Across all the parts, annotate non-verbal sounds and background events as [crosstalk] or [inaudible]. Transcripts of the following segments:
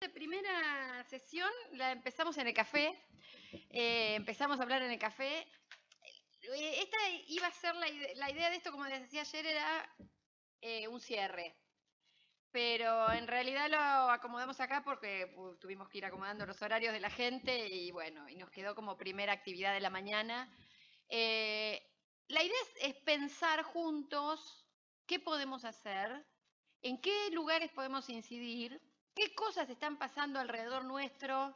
esta primera sesión la empezamos en el café, eh, empezamos a hablar en el café. Eh, esta iba a ser la, idea de esto, como les decía ayer, era eh, un cierre. Pero en realidad lo acomodamos acá porque tuvimos que ir acomodando los horarios de la gente y bueno, y nos quedó como primera actividad de la mañana. la idea es pensar juntos qué podemos hacer, en qué lugares podemos incidir ¿Qué cosas están pasando alrededor nuestro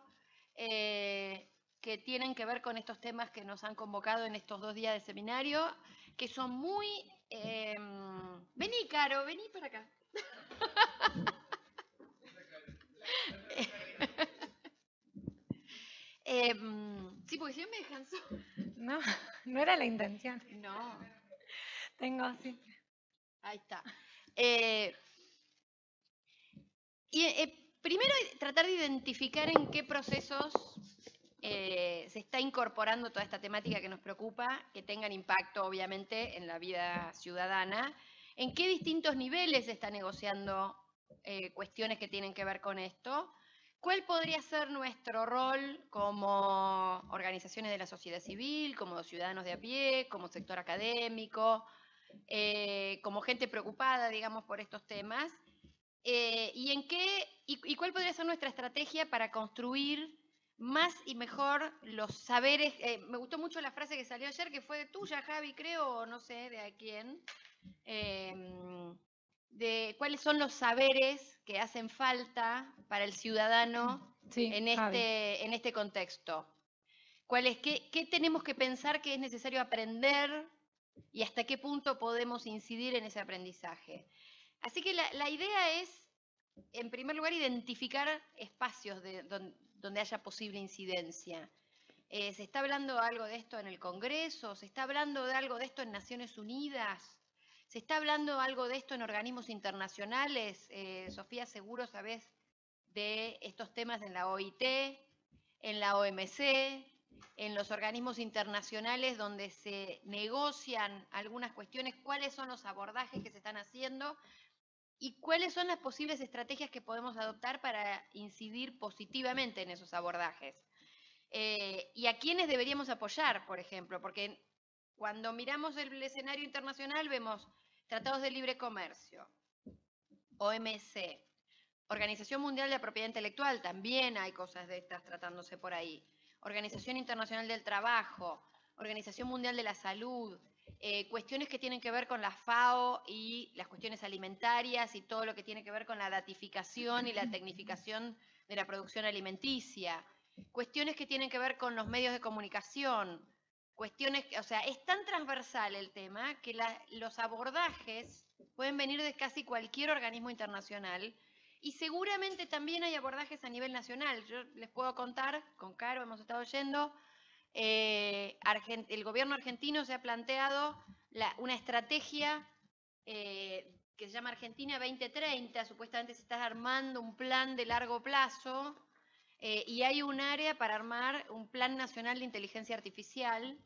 eh, que tienen que ver con estos temas que nos han convocado en estos dos días de seminario, que son muy... Em, vení, Caro, vení para acá. [laughs] Em, sí, porque si no me dejan No, no era la intención. No. Tengo así. Ahí está. Eh, y eh, primero tratar de identificar en qué procesos eh, se está incorporando toda esta temática que nos preocupa, que tengan impacto obviamente en la vida ciudadana, en qué distintos niveles se está negociando eh, cuestiones que tienen que ver con esto, cuál podría ser nuestro rol como organizaciones de la sociedad civil, como ciudadanos de a pie, como sector académico, como gente preocupada, digamos, por estos temas, eh, ¿Y en qué y, cuál podría ser nuestra estrategia para construir más y mejor los saberes? Eh, me gustó mucho la frase que salió ayer, que fue tuya, Javi, creo, o no sé de a quién, em, de cuáles son los saberes que hacen falta para el ciudadano en, este, en este contexto. ¿Cuál qué, ¿Qué tenemos que pensar que es necesario aprender y hasta qué punto podemos incidir en ese aprendizaje? Así que la, idea es, en primer lugar, identificar espacios donde, haya posible incidencia. Eh, ¿Se está hablando algo de esto en el Congreso? ¿Se está hablando de algo de esto en Naciones Unidas? ¿Se está hablando algo de esto en organismos internacionales? Eh, Sofía, seguro sabes de estos temas en la OIT, en la OMC, en los organismos internacionales donde se negocian algunas cuestiones, cuáles son los abordajes que se están haciendo y cuáles son las posibles estrategias que podemos adoptar para incidir positivamente en esos abordajes. Eh, y a quiénes deberíamos apoyar, por ejemplo, porque cuando miramos el escenario internacional vemos tratados de libre comercio, OMC, Organización Mundial de la Propiedad Intelectual, también hay cosas de estas tratándose por ahí, Organización Internacional del Trabajo, Organización Mundial de la Salud, eh, cuestiones que tienen que ver con la FAO y las cuestiones alimentarias y todo lo que tiene que ver con la datificación y la tecnificación de la producción alimenticia, cuestiones que tienen que ver con los medios de comunicación, cuestiones, o sea, es tan transversal el tema que los abordajes pueden venir de casi cualquier organismo internacional y seguramente también hay abordajes a nivel nacional. Yo les puedo contar, con Caro hemos estado oyendo, eh, el gobierno argentino se ha planteado una estrategia eh, que se llama Argentina 2030, supuestamente se está armando un plan de largo plazo eh, y hay un área para armar un plan nacional de inteligencia artificial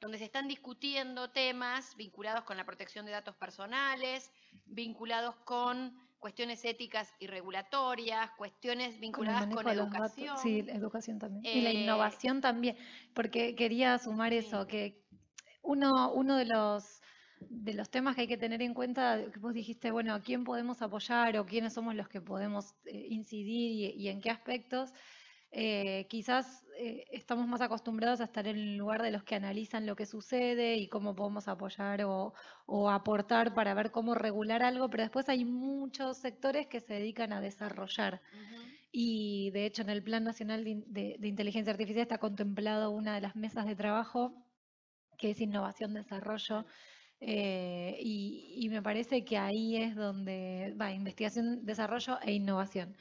donde se están discutiendo temas vinculados con la protección de datos personales, vinculados con cuestiones éticas y regulatorias, cuestiones vinculadas con, educación. Sí, educación también. y la eh, innovación también, porque quería sumar eso, que uno, uno de los de los temas que hay que tener en cuenta, que vos dijiste, bueno, ¿a quién podemos apoyar o quiénes somos los que podemos eh, incidir y, en qué aspectos? Eh, quizás eh, estamos más acostumbrados a estar en el lugar de los que analizan lo que sucede y cómo podemos apoyar o, aportar para ver cómo regular algo, pero después hay muchos sectores que se dedican a desarrollar. Y de hecho en el Plan Nacional de, Inteligencia Artificial está contemplado una de las mesas de trabajo que es innovación, desarrollo. Eh, y, y, me parece que ahí es donde va investigación, desarrollo e innovación.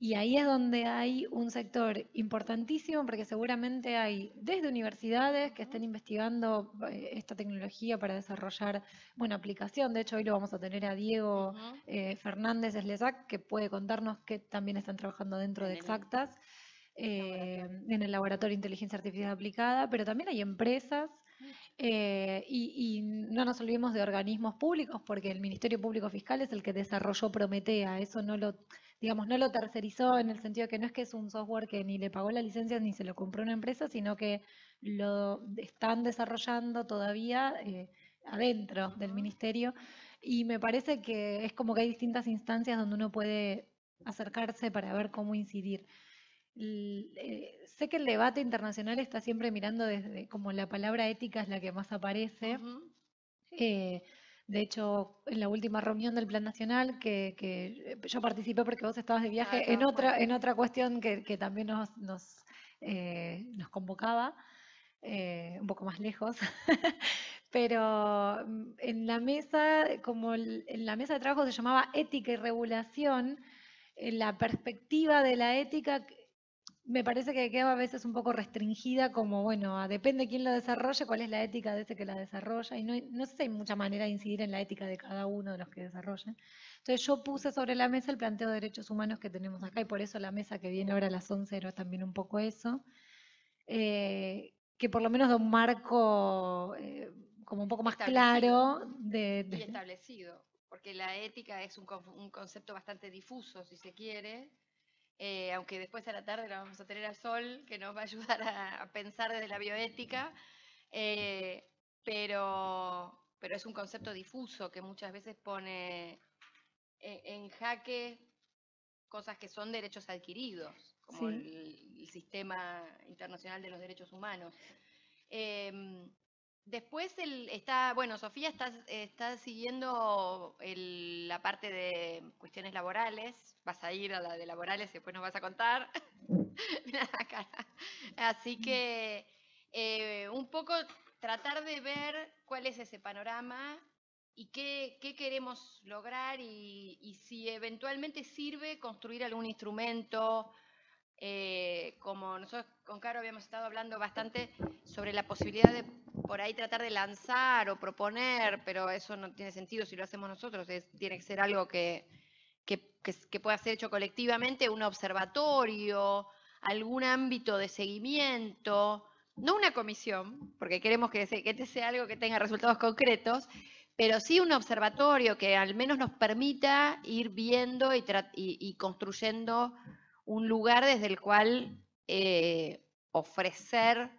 Y ahí es donde hay un sector importantísimo porque seguramente hay desde universidades que estén investigando eh, esta tecnología para desarrollar, buena aplicación. De hecho, hoy lo vamos a tener a Diego eh, Fernández Eslesac, que puede contarnos que también están trabajando dentro de Exactas, eh, en el Laboratorio de Inteligencia Artificial Aplicada, pero también hay empresas y, y, no nos olvidemos de organismos públicos, porque el Ministerio Público Fiscal es el que desarrolló Prometea, eso no lo digamos, no lo tercerizó en el sentido de que no es que es un software que ni le pagó la licencia ni se lo compró una empresa, sino que lo están desarrollando todavía eh, adentro del ministerio. Y me parece que es como que hay distintas instancias donde uno puede acercarse para ver cómo incidir. Eh, sé que el debate internacional está siempre mirando desde como la palabra ética es la que más aparece. Eh, de hecho, en la última reunión del Plan Nacional, que, que yo participé porque vos estabas de viaje ah, en, otra, en otra cuestión que, que también nos, nos, eh, nos convocaba, un poco más lejos, [laughs] pero mm, en la mesa, como en la mesa de trabajo se llamaba ética y regulación, la perspectiva de la ética me parece que queda a veces un poco restringida como, bueno, depende de quién lo desarrolle, cuál es la ética de ese que la desarrolla, y no, no sé si hay mucha manera de incidir en la ética de cada uno de los que desarrollen. Entonces yo puse sobre la mesa el planteo de derechos humanos que tenemos acá, y por eso la mesa que viene ahora a las 11 era también un poco eso, eh, que por lo menos da un marco eh, como un poco más claro de, Y establecido, porque la ética es un, un concepto bastante difuso, si se quiere, eh, aunque después a la tarde la vamos a tener al sol, que nos va a ayudar a, pensar desde la bioética, eh, pero, pero es un concepto difuso que muchas veces pone eh, en jaque cosas que son derechos adquiridos, como el, sistema internacional de los derechos humanos. Em, después el, está, bueno, Sofía está, está siguiendo la parte de cuestiones laborales, vas a ir a la de laborales y después nos vas a contar. [laughs] Así que eh, un poco tratar de ver cuál es ese panorama y qué, queremos lograr y, si eventualmente sirve construir algún instrumento. Eh, como nosotros con Caro habíamos estado hablando bastante sobre la posibilidad de por ahí tratar de lanzar o proponer, pero eso no tiene sentido si lo hacemos nosotros, tiene que ser algo que, que, pueda ser hecho colectivamente, un observatorio, algún ámbito de seguimiento, no una comisión, porque queremos que, que este sea algo que tenga resultados concretos, pero sí un observatorio que al menos nos permita ir viendo y, construyendo un lugar desde el cual eh, ofrecer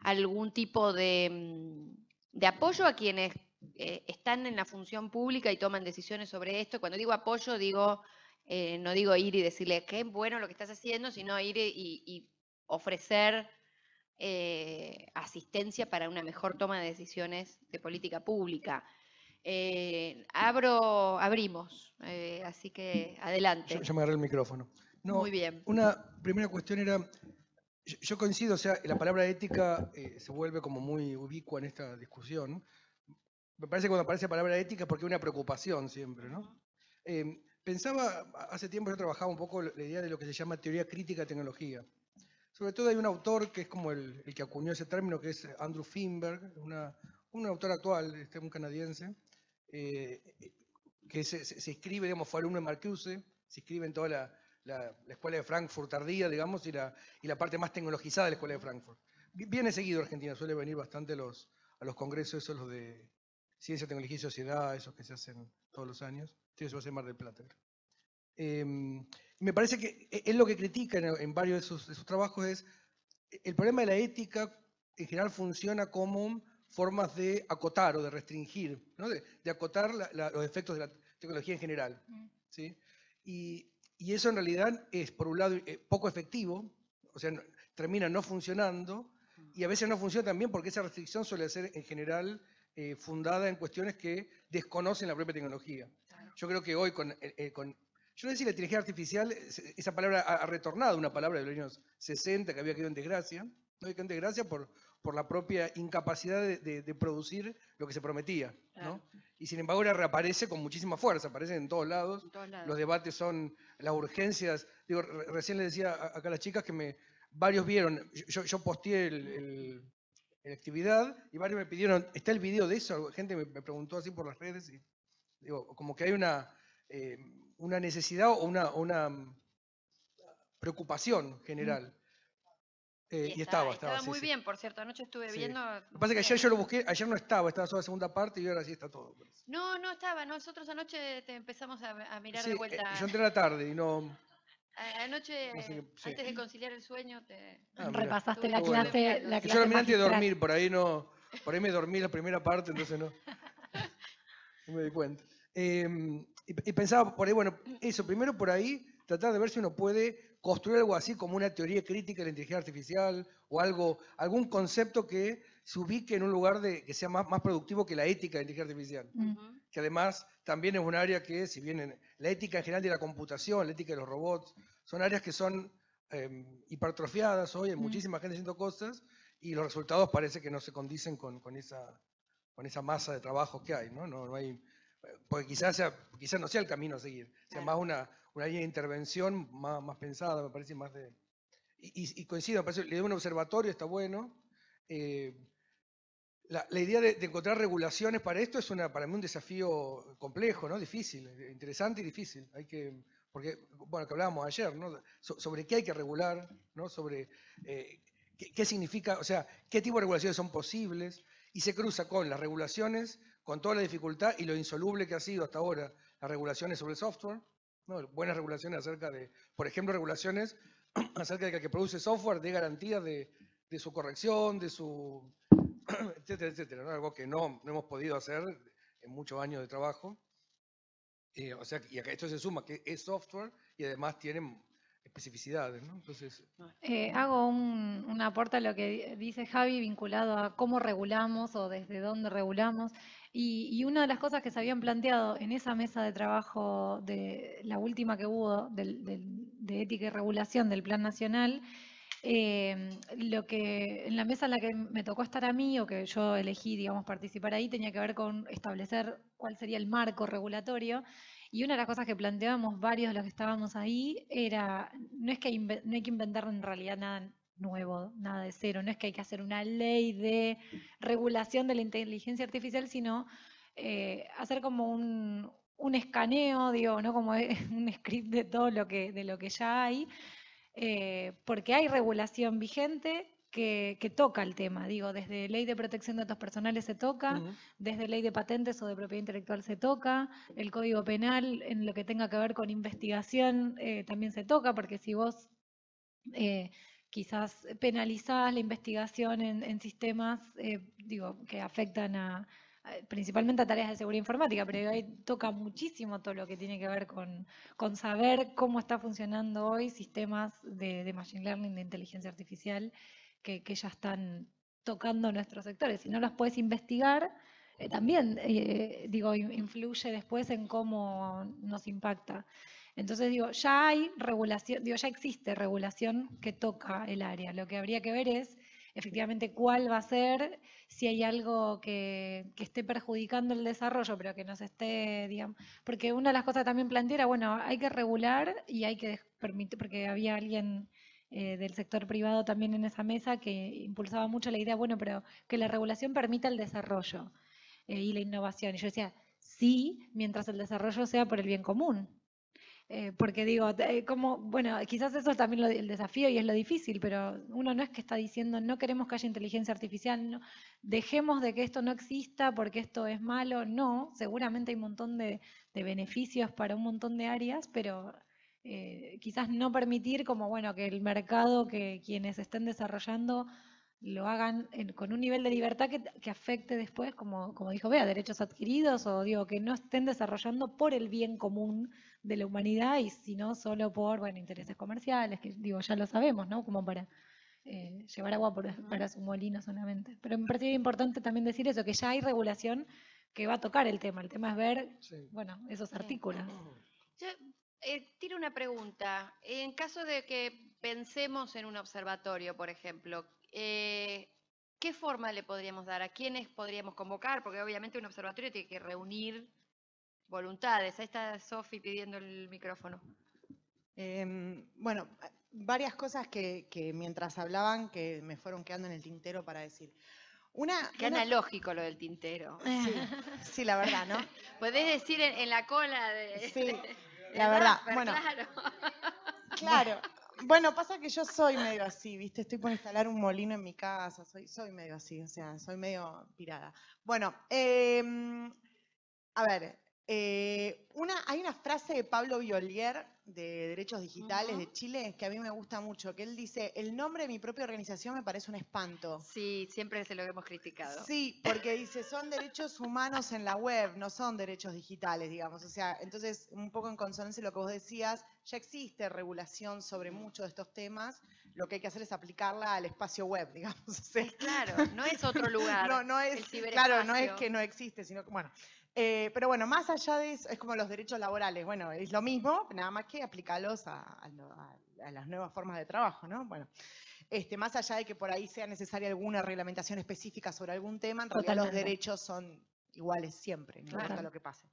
algún tipo de, mm, de apoyo a quienes eh, están en la función pública y toman decisiones sobre esto. Cuando digo apoyo, digo, eh, no digo ir y decirle qué bueno lo que estás haciendo, sino ir y, ofrecer eh, asistencia para una mejor toma de decisiones de política pública. abro, abrimos, así que adelante. Yo, me agarré el micrófono. Muy bien. Una primera cuestión era, yo, coincido, o sea, la palabra ética se vuelve como muy ubicua en esta discusión, me parece que cuando aparece la palabra ética es porque hay una preocupación siempre, ¿no? Pensaba, hace tiempo yo trabajaba un poco la idea de lo que se llama teoría crítica de tecnología. Sobre todo hay un autor que es como el, que acuñó ese término, que es Andrew Finberg, un autor actual, este, un canadiense, eh, que se, se, escribe, digamos, fue alumno de Marcuse, se escribe en toda la, la, escuela de Frankfurt tardía, digamos, y la, y la parte más tecnologizada de la escuela de Frankfurt. Viene seguido Argentina, suele venir bastante los, a los congresos, esos los de Ciencia, Tecnología y Sociedad, esos que se hacen todos los años. Sí, eso va a ser Mar del Plata. Em, me parece que él lo que critica en, varios de sus, trabajos es el problema de la ética en general funciona como formas de acotar o de restringir, de, acotar los efectos de la tecnología en general. Mm. ¿sí? Y, eso en realidad es, por un lado, eh, poco efectivo, o sea, termina no funcionando, y a veces no funciona también porque esa restricción suele ser en general eh, fundada en cuestiones que desconocen la propia tecnología. Yo creo que hoy con, eh, eh, con yo no sé si la inteligencia artificial, esa palabra ha, retornado, una palabra de los años 60 que había quedado en desgracia, no había quedado en desgracia por, por la propia incapacidad de, producir lo que se prometía. ¿no? Y sin embargo ahora reaparece con muchísima fuerza, aparece en todos lados, los debates son, las urgencias, digo, recién le decía acá a las chicas que me, varios vieron, yo, yo posteé el en actividad y varios me pidieron, ¿está el video de eso? Gente me, preguntó así por las redes y digo, como que hay una, eh, una necesidad o una, una, preocupación general. Eh, y, estaba, estaba, estaba. muy bien, por cierto. Anoche estuve viendo. Lo que pasa es que ayer yo lo busqué, ayer no estaba, estaba solo la segunda parte y ahora sí está todo. No, no estaba. Nosotros anoche te empezamos a, mirar de vuelta. Eh, yo entré a la tarde y no. Anoche, antes de conciliar el sueño, te ah, repasaste la clase, la clase. Yo lo miré antes de dormir, por ahí no. Por ahí me dormí la primera parte, entonces no. No me di cuenta. Em, y, pensaba por ahí, bueno, eso, primero por ahí, tratar de ver si uno puede construir algo así como una teoría crítica de la inteligencia artificial o algo, algún concepto que se ubique en un lugar de, que sea más, más productivo que la ética de la inteligencia artificial. Que además también es un área que, si bien la ética en general de la computación, la ética de los robots, son áreas que son em, hipertrofiadas hoy, hay muchísima gente haciendo cosas y los resultados parece que no se condicen con, con esa con esa masa de trabajo que hay, ¿no? No, hay, porque quizás, sea, quizás no sea el camino a seguir, sea más una, una línea de intervención más, más pensada, me parece más de... Y, coincido, me parece, idea de un observatorio está bueno. Eh, la, la, idea de, encontrar regulaciones para esto es una, para mí un desafío complejo, ¿no? Difícil, interesante y difícil. Hay que, porque, bueno, que hablábamos ayer, ¿no? sobre qué hay que regular, ¿no? Sobre eh, qué, qué, significa, o sea, qué tipo de regulaciones son posibles, y se cruza con las regulaciones, con toda la dificultad y lo insoluble que ha sido hasta ahora las regulaciones sobre el software, buenas regulaciones acerca de, por ejemplo, regulaciones [clears throat] acerca de que el que produce software dé garantía de, su corrección, de su, [clears throat] etcétera, etcétera, algo que no, hemos podido hacer en muchos años de trabajo. Eh, o sea, y esto se suma que es software y además tiene Entonces, eh, hago un, aporte a lo que dice Javi vinculado a cómo regulamos o desde dónde regulamos. Y, una de las cosas que se habían planteado en esa mesa de trabajo, de la última que hubo de ética y regulación del Plan Nacional, eh, lo que en la mesa en la que me tocó estar a mí o que yo elegí, digamos, participar ahí, tenía que ver con establecer cuál sería el marco regulatorio y una de las cosas que planteábamos varios de los que estábamos ahí era, no es que no hay que inventar en realidad nada nuevo, nada de cero, no es que hay que hacer una ley de regulación de la inteligencia artificial, sino eh, hacer como un, escaneo, digo, ¿no? como [laughs] un script de todo lo que, de lo que ya hay, eh, porque hay regulación vigente, que, toca el tema. Digo, desde ley de protección de datos personales se toca, desde ley de patentes o de propiedad intelectual se toca, el código penal en lo que tenga que ver con investigación eh, también se toca, porque si vos eh, quizás penalizás la investigación en, sistemas, eh, digo, que afectan a, principalmente a tareas de seguridad informática, pero ahí toca muchísimo todo lo que tiene que ver con, con saber cómo está funcionando hoy sistemas de, de machine learning, de inteligencia artificial, que, ya están tocando nuestros sectores. Si no los puedes investigar, eh, también, eh, digo, influye después en cómo nos impacta. Entonces, digo, ya hay regulación, digo, ya existe regulación que toca el área. Lo que habría que ver es efectivamente cuál va a ser, si hay algo que, que esté perjudicando el desarrollo, pero que nos esté, digamos, porque una de las cosas también planteé era, bueno, hay que regular y hay que permitir, porque había alguien eh, del sector privado también en esa mesa que impulsaba mucho la idea, bueno, pero que la regulación permita el desarrollo eh, y la innovación. Y yo decía, sí, mientras el desarrollo sea por el bien común. Eh, porque digo, como, bueno, quizás eso es también el desafío y es lo difícil, pero uno no es que está diciendo no queremos que haya inteligencia artificial, no, dejemos de que esto no exista porque esto es malo. No, seguramente hay un montón de beneficios para un montón de áreas, pero eh, quizás no permitir como bueno que el mercado, que quienes estén desarrollando lo hagan con un nivel de libertad que, afecte después, como, como dijo Bea, derechos adquiridos o digo que no estén desarrollando por el bien común de la humanidad y sino solo por bueno intereses comerciales, que digo ya lo sabemos, ¿no? Como para eh, llevar agua para su molino solamente. Pero me parece importante también decir eso, que ya hay regulación que va a tocar el tema. El tema es ver, bueno, esos artículos. Eh, tiro una pregunta. En caso de que pensemos en un observatorio, por ejemplo, eh, ¿qué forma le podríamos dar? ¿A quiénes podríamos convocar? Porque obviamente un observatorio tiene que reunir voluntades. Ahí está Sofi pidiendo el micrófono. Em, bueno, varias cosas que, mientras hablaban que me fueron quedando en el tintero para decir. Una, Qué analógico lo del tintero. Sí, la verdad, ¿no? [laughs] Podés decir en, la cola de... Sí, la verdad, bueno. Claro. Bueno, pasa que yo soy medio así, ¿viste? Estoy por instalar un molino en mi casa, soy, soy medio así, o sea, soy medio pirada. Bueno, em, a ver, eh, una, hay una frase de Pablo Violier de Derechos Digitales de Chile que a mí me gusta mucho, que él dice, el nombre de mi propia organización me parece un espanto. Sí, siempre se lo hemos criticado. Sí, porque dice, son derechos humanos en la web, no son derechos digitales, digamos. O sea, entonces, un poco en consonancia lo que vos decías, ya existe regulación sobre muchos de estos temas, lo que hay que hacer es aplicarla al espacio web, digamos. [laughs] claro, no es otro lugar. No, no es, claro, no es que no existe, sino que, bueno, eh, pero bueno, más allá de eso, es como los derechos laborales. Bueno, es lo mismo, nada más que aplicarlos a, las nuevas formas de trabajo, ¿no? Bueno, este, más allá de que por ahí sea necesaria alguna reglamentación específica sobre algún tema, en realidad los derechos son iguales siempre, no importa lo que pase.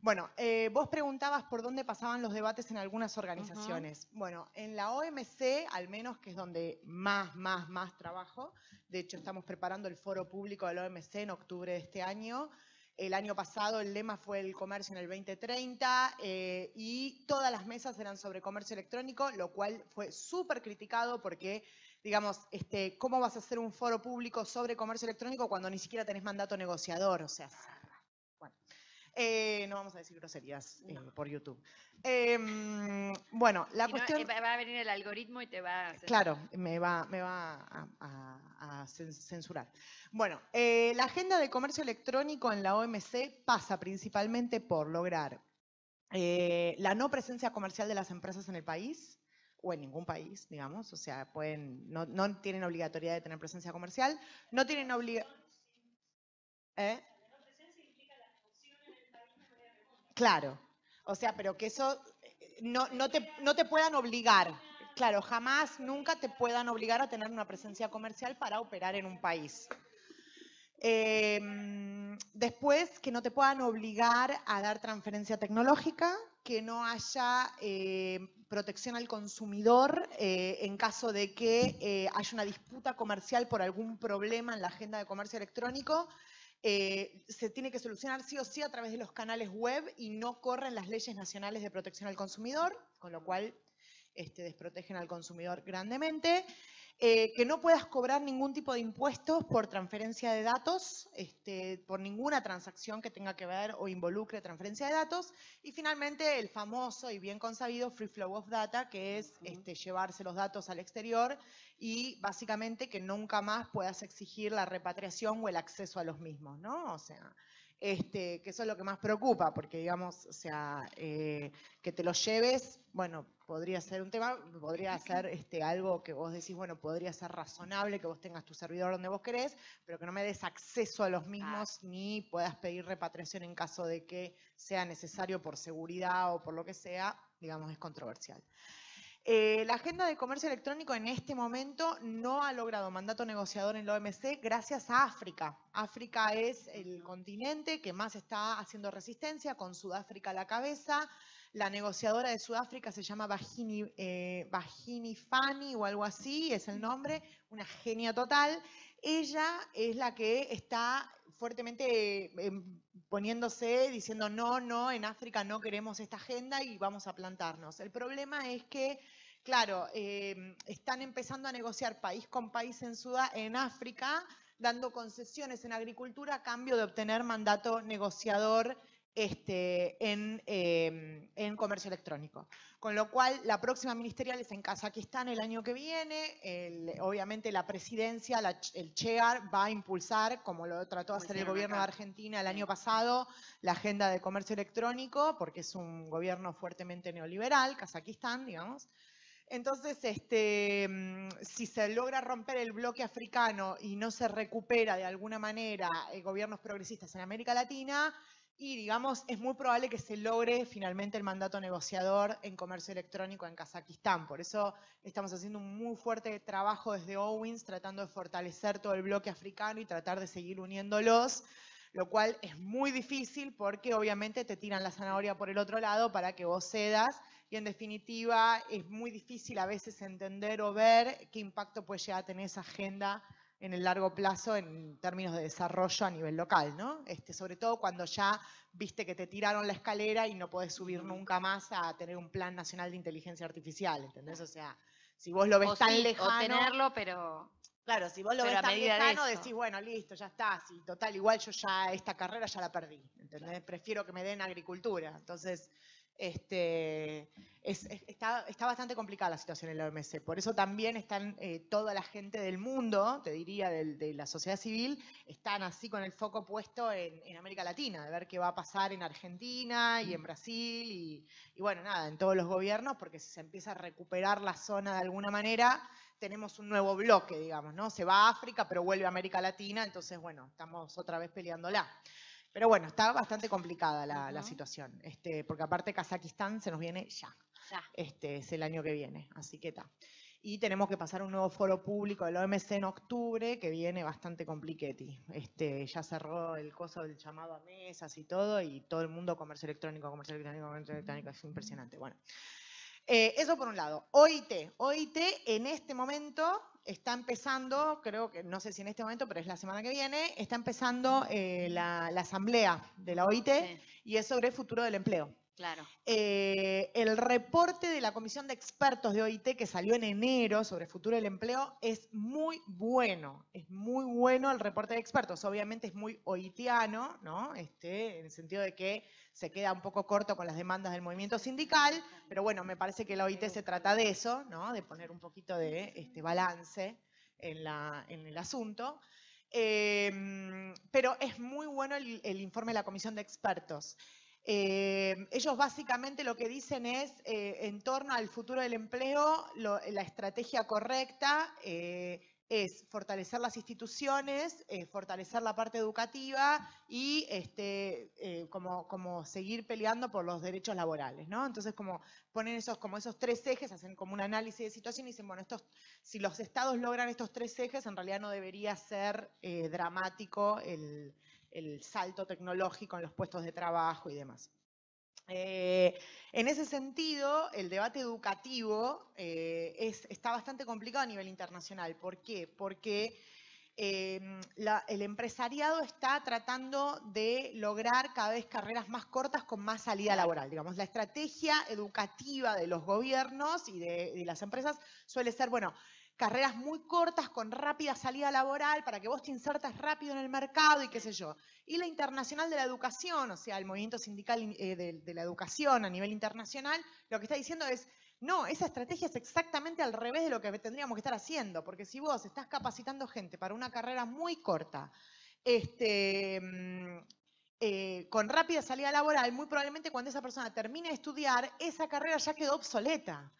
Bueno, eh, vos preguntabas por dónde pasaban los debates en algunas organizaciones. Bueno, en la OMC, al menos que es donde más, más, más trabajo, de hecho estamos preparando el foro público de la OMC en octubre de este año, el año pasado el lema fue el comercio en el 2030 eh, y todas las mesas eran sobre comercio electrónico, lo cual fue súper criticado porque, digamos, este, ¿cómo vas a hacer un foro público sobre comercio electrónico cuando ni siquiera tenés mandato negociador? O sea. Eh, no vamos a decir groserías eh, por YouTube. Em, bueno, la cuestión... va a venir el algoritmo y te va a... Claro, me va, me va a, censurar. Bueno, eh, la agenda de comercio electrónico en la OMC pasa principalmente por lograr la no presencia comercial de las empresas en el país, o en ningún país, digamos, o sea, pueden, no, no tienen obligatoriedad de tener presencia comercial, no tienen obligatoriedad... ¿Eh? Claro, o sea, pero que eso eh, no, no, te, no te puedan obligar. Claro, jamás, nunca te puedan obligar a tener una presencia comercial para operar en un país. Em, después, que no te puedan obligar a dar transferencia tecnológica, que no haya eh, protección al consumidor eh, en caso de que haya una disputa comercial por algún problema en la agenda de comercio electrónico eh, se tiene que solucionar sí o sí a través de los canales web y no corren las leyes nacionales de protección al consumidor, con lo cual este, desprotegen al consumidor grandemente. Eh, que no puedas cobrar ningún tipo de impuestos por transferencia de datos, este, por ninguna transacción que tenga que ver o involucre transferencia de datos. Y finalmente el famoso y bien consabido Free Flow of Data, que es este, llevarse los datos al exterior y básicamente que nunca más puedas exigir la repatriación o el acceso a los mismos, ¿no? O sea, este, que eso es lo que más preocupa, porque digamos, o sea, eh, que te lo lleves, bueno, podría ser un tema, podría ser este, algo que vos decís, bueno, podría ser razonable que vos tengas tu servidor donde vos querés, pero que no me des acceso a los mismos ni puedas pedir repatriación en caso de que sea necesario por seguridad o por lo que sea, digamos, es controversial. Eh, la agenda de comercio electrónico en este momento no ha logrado mandato negociador en la OMC gracias a África. África es el continente que más está haciendo resistencia, con Sudáfrica a la cabeza. La negociadora de Sudáfrica se llama Bahini, eh, Fani o algo así, es el nombre, una genia total. Ella es la que está fuertemente eh, poniéndose, diciendo no, no, en África no queremos esta agenda y vamos a plantarnos. El problema es que, claro, eh, están empezando a negociar país con país en, Sudá, en África, dando concesiones en agricultura a cambio de obtener mandato negociador este, em, en, comercio electrónico. Con lo cual, la próxima ministerial es en Kazajistán el año que viene. obviamente, la presidencia, el CHEAR, va a impulsar, como lo trató de hacer el gobierno de Argentina el año pasado, la agenda de comercio electrónico, porque es un gobierno fuertemente neoliberal, Kazajistán, digamos. Entonces, este, em, si se logra romper el bloque africano y no se recupera de alguna manera eh, gobiernos progresistas en América Latina, y digamos, es muy probable que se logre finalmente el mandato negociador en comercio electrónico en Kazajistán. Por eso estamos haciendo un muy fuerte trabajo desde Owens, tratando de fortalecer todo el bloque africano y tratar de seguir uniéndolos, lo cual es muy difícil porque obviamente te tiran la zanahoria por el otro lado para que vos cedas y en definitiva es muy difícil a veces entender o ver qué impacto puede llegar a tener esa agenda en el largo plazo en términos de desarrollo a nivel local, ¿no? Este, sobre todo cuando ya viste que te tiraron la escalera y no podés subir nunca más a tener un plan nacional de inteligencia artificial, ¿entendés? O sea, Si vos lo ves O tan sí, lejano. O tenerlo, pero Claro, si vos lo ves tan de lejano, eso. decís, bueno, listo, ya está, sí, total, igual yo ya esta carrera ya la perdí, ¿entendés? Prefiero que me den agricultura. Entonces, este, es- es- está, bastante complicada la situación en la OMC. Por eso también están eh, toda la gente del mundo, te diría, de la sociedad civil, están así con el foco puesto en, América Latina, de ver qué va a pasar en Argentina y en Brasil y bueno, nada, en todos los gobiernos, porque si se empieza a recuperar la zona de alguna manera, tenemos un nuevo bloque, digamos, ¿no? Se va a África, pero vuelve a América Latina, entonces, bueno, estamos otra vez peleándola. Pero bueno, está bastante complicada la, situación, este, porque aparte Kazajistán se nos viene ya, ya. este, es el año que viene, así que está. Y tenemos que pasar un nuevo foro público del OMC en octubre, que viene bastante compliqueti. Este, ya cerró el coso del llamado a mesas y todo, y todo el mundo comercio electrónico, comercio electrónico, comercio electrónico, es impresionante. Bueno, eh, eso por un lado. OIT. OIT en este momento está empezando, creo que, no sé si en este momento, pero es la semana que viene, está empezando eh, la, la asamblea de la OIT Sí, y es sobre el futuro del empleo. Claro. Eh, el reporte de la Comisión de Expertos de OIT que salió en enero sobre futuro del empleo es muy bueno, es muy bueno el reporte de expertos. Obviamente es muy oitiano, ¿no? Este, en el sentido de que se queda un poco corto con las demandas del movimiento sindical, pero bueno, me parece que la OIT se trata de eso, ¿no? De poner un poquito de este, balance en, la- en el asunto. Eh, pero es muy bueno el, el informe de la Comisión de Expertos. Eh, ellos básicamente lo que dicen es, eh, en torno al futuro del empleo, la estrategia correcta eh, es fortalecer las instituciones, fortalecer la parte educativa y este, como, como seguir peleando por los derechos laborales. ¿no? Entonces, como ponen esos, como esos tres ejes, hacen como un análisis de situación y dicen, bueno, estos, si los estados logran estos tres ejes, en realidad no debería ser dramático el, el salto tecnológico en los puestos de trabajo y demás. Eh, en ese sentido, el debate educativo eh, es- está bastante complicado a nivel internacional. ¿Por qué? Porque eh, la- el empresariado está tratando de lograr cada vez carreras más cortas con más salida laboral. Digamos, la estrategia educativa de los gobiernos y de, de las empresas suele ser, bueno, carreras muy cortas con rápida salida laboral para que vos te insertas rápido en el mercado y qué sé yo. Y la internacional de la educación, o sea, el movimiento sindical eh, de, la educación a nivel internacional, lo que está diciendo es, no, esa estrategia es exactamente al revés de lo que tendríamos que estar haciendo, porque si vos estás capacitando gente para una carrera muy corta, este, mm, eh, con rápida salida laboral, muy probablemente cuando esa persona termine de estudiar, esa carrera ya quedó obsoleta.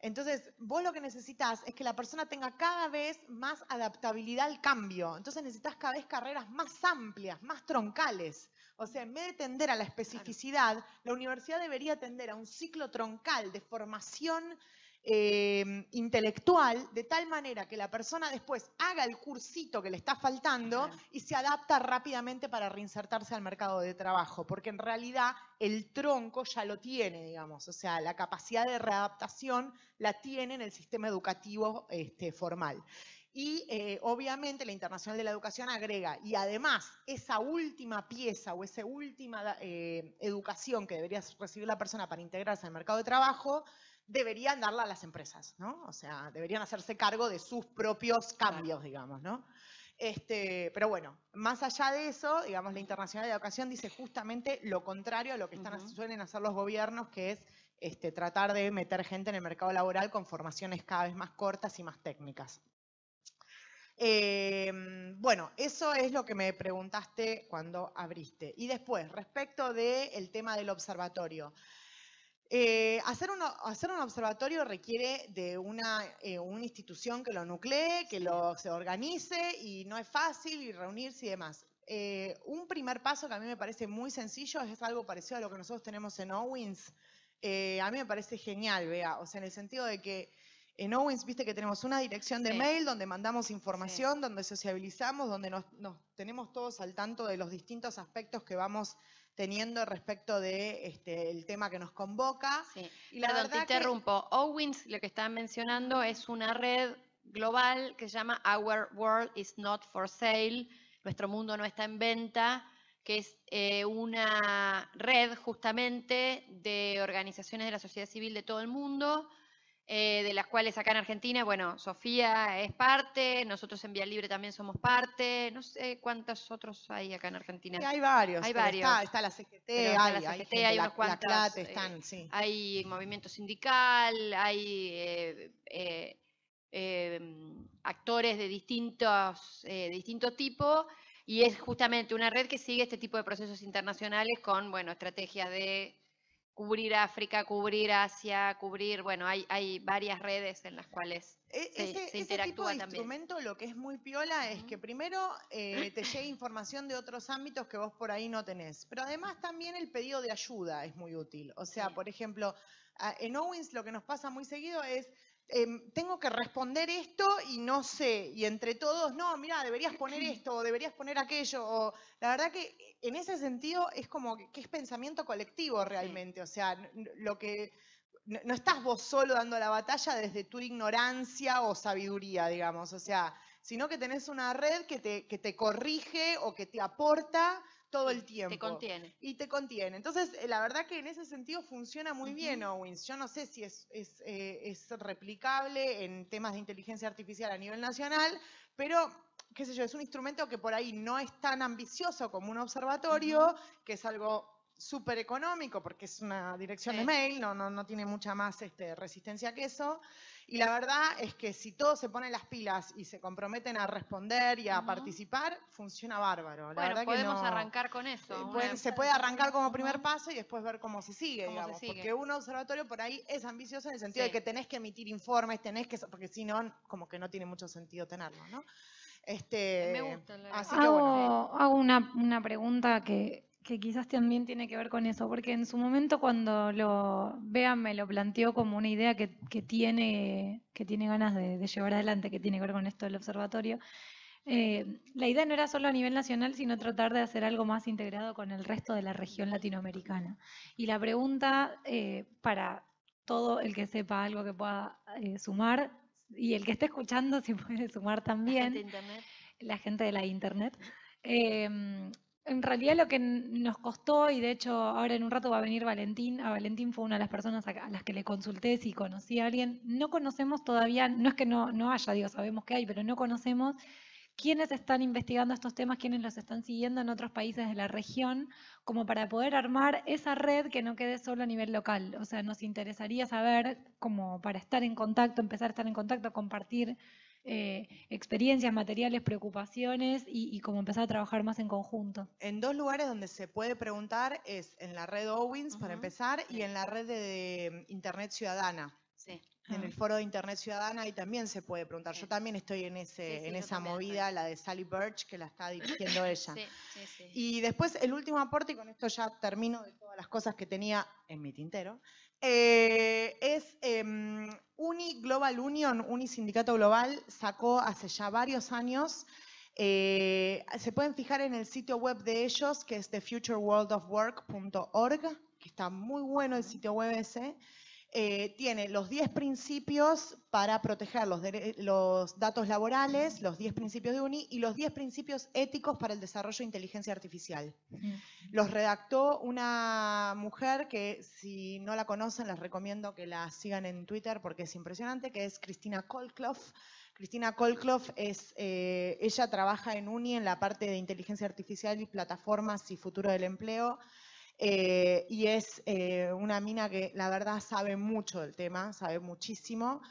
Entonces, vos lo que necesitas es que la persona tenga cada vez más adaptabilidad al cambio. Entonces necesitas cada vez carreras más amplias, más troncales. O sea, en vez de tender a la especificidad, la universidad debería tender a un ciclo troncal de formación eh, intelectual, de tal manera que la persona después haga el cursito que le está faltando y se adapta rápidamente para reinsertarse al mercado de trabajo, porque en realidad el tronco ya lo tiene, digamos, o sea, la capacidad de readaptación la tiene en el sistema educativo este, formal. Y eh, obviamente la Internacional de la Educación agrega, y además esa última pieza o esa última eh, educación que debería recibir la persona para integrarse al mercado de trabajo, deberían darla a las empresas, ¿no? O sea, deberían hacerse cargo de sus propios cambios, digamos, ¿no? Este, pero bueno, más allá de eso, digamos, la Internacional de Educación dice justamente lo contrario a lo que están, suelen hacer los gobiernos, que es este, tratar de meter gente en el mercado laboral con formaciones cada vez más cortas y más técnicas. Eh, bueno, eso es lo que me preguntaste cuando abriste. Y después, respecto del tema del observatorio. Eh, hacer, un observatorio requiere de una, eh, una institución que lo nuclee, que lo, se organice y no es fácil y reunirse y demás. Eh, un primer paso que a mí me parece muy sencillo es algo parecido a lo que nosotros tenemos en Owens. A mí me parece genial, vea, o sea, en el sentido de que en Owens, viste que tenemos una dirección de Sí. mail donde mandamos información, donde sociabilizamos, donde nos, nos tenemos todos al tanto de los distintos aspectos que vamos teniendo respecto de este, el tema que nos convoca. Sí. Y la Perdón, te verdad que- interrumpo. Owens, lo que están mencionando, es una red global que se llama Our World is Not for Sale, Nuestro Mundo No Está en Venta, que es eh, una red justamente de organizaciones de la sociedad civil de todo el mundo, eh, de las cuales acá en Argentina, bueno, Sofía es parte, nosotros en Vía Libre también somos parte, no sé cuántos otros hay acá en Argentina. Sí, hay varios. Hay varios. Está, está la CGT, Pero hay, la hay CGT, gente, hay la- unos la cuantos, CLATE eh, están, sí. Hay movimiento sindical, hay eh, actores de distintos, eh, distinto tipo, y es justamente una red que sigue este tipo de procesos internacionales con, bueno, estrategias de cubrir África, cubrir Asia, cubrir, bueno, hay, hay varias redes en las cuales E- se- ese, se ese tipo interactúa de también. instrumento lo que es muy piola es Ujú. que primero eh, te llegue [laughs] información de otros ámbitos que vos por ahí no tenés, pero además también el pedido de ayuda es muy útil. O sea, Sí. por ejemplo, en Owens lo que nos pasa muy seguido es, em, tengo que responder esto y no sé, y entre todos, no, mira, deberías poner esto o deberías poner aquello, o la verdad que en ese sentido es como que, es pensamiento colectivo realmente, o sea, lo que no, no estás vos solo dando la batalla desde tu ignorancia o sabiduría, digamos, o sea, sino que tenés una red que te, que te corrige o que te aporta todo el tiempo. te contiene. Y te contiene. Entonces, eh, la verdad que en ese sentido funciona muy bien. Owens. Yo no sé si es, es, eh, es replicable en temas de inteligencia artificial a nivel nacional, pero, qué sé yo, es un instrumento que por ahí no es tan ambicioso como un observatorio, que es algo súper económico porque es una dirección de mail, no, no, no tiene mucha más este, resistencia que eso. Y la verdad es que si todos se ponen las pilas y se comprometen a responder y a participar, funciona bárbaro. La Bueno, verdad que podemos no- arrancar con eso. eh, se puede arrancar como primer paso y después ver cómo se sigue, Cómo se digamos. sigue. Porque un observatorio por ahí es ambicioso en el sentido Sí. de que tenés que emitir informes, tenés que, porque si no, como que no tiene mucho sentido tenerlo, ¿no? Este, Me gusta la- así que bueno. Hago, hago una, una pregunta que, que quizás también tiene que ver con eso, porque en su momento cuando lo vean me lo planteó como una idea que, que tiene, que tiene ganas de, de llevar adelante, que tiene que ver con esto del observatorio. Eh, la idea no era solo a nivel nacional, sino tratar de hacer algo más integrado con el resto de la región latinoamericana. Y la pregunta eh, para todo el que sepa algo que pueda eh, sumar, y el que esté escuchando [laughs] si puede sumar La también gente la gente de la internet. En realidad lo que nos costó, y de hecho ahora en un rato va a venir Valentín, a Valentín fue una de las personas a, a las que le consulté si conocía a alguien, no conocemos todavía, no es que no, no haya, digo, sabemos que hay, pero no conocemos quiénes están investigando estos temas, quiénes los están siguiendo en otros países de la región, como para poder armar esa red que no quede solo a nivel local. O sea, nos interesaría saber, como para estar en contacto, empezar a estar en contacto, compartir eh, experiencias, materiales, preocupaciones y, y como empezar a trabajar más en conjunto. En dos lugares donde se puede preguntar es en la red Owens, para empezar, y en la red de, de Internet Ciudadana. Sí. En el Ah. foro de Internet Ciudadana ahí también se puede preguntar. Yo también estoy en, ese, Sí, sí, en esa estoy. movida, la de Sally Birch, que la está dirigiendo [clears throat] ella. Sí, sí, sí. Y después el último aporte, y con esto ya termino de todas las cosas que tenía en mi tintero, eh, es em, Uni Global Union, Uni Sindicato Global, sacó hace ya varios años, eh, se pueden fijar en el sitio web de ellos, que es thefutureworldofwork.org, que está muy bueno el sitio web ese. Eh, tiene los 10 principios para proteger los, datos laborales, los 10 principios de UNI y los 10 principios éticos para el desarrollo de inteligencia artificial. Los redactó una mujer que si no la conocen les recomiendo que la sigan en Twitter porque es impresionante, que es Cristina Kolkloff. Cristina Kolkloff es, eh, ella trabaja en UNI en la parte de inteligencia artificial y plataformas y futuro del empleo. Eh, y es eh, una mina que la verdad sabe mucho del tema, sabe muchísimo.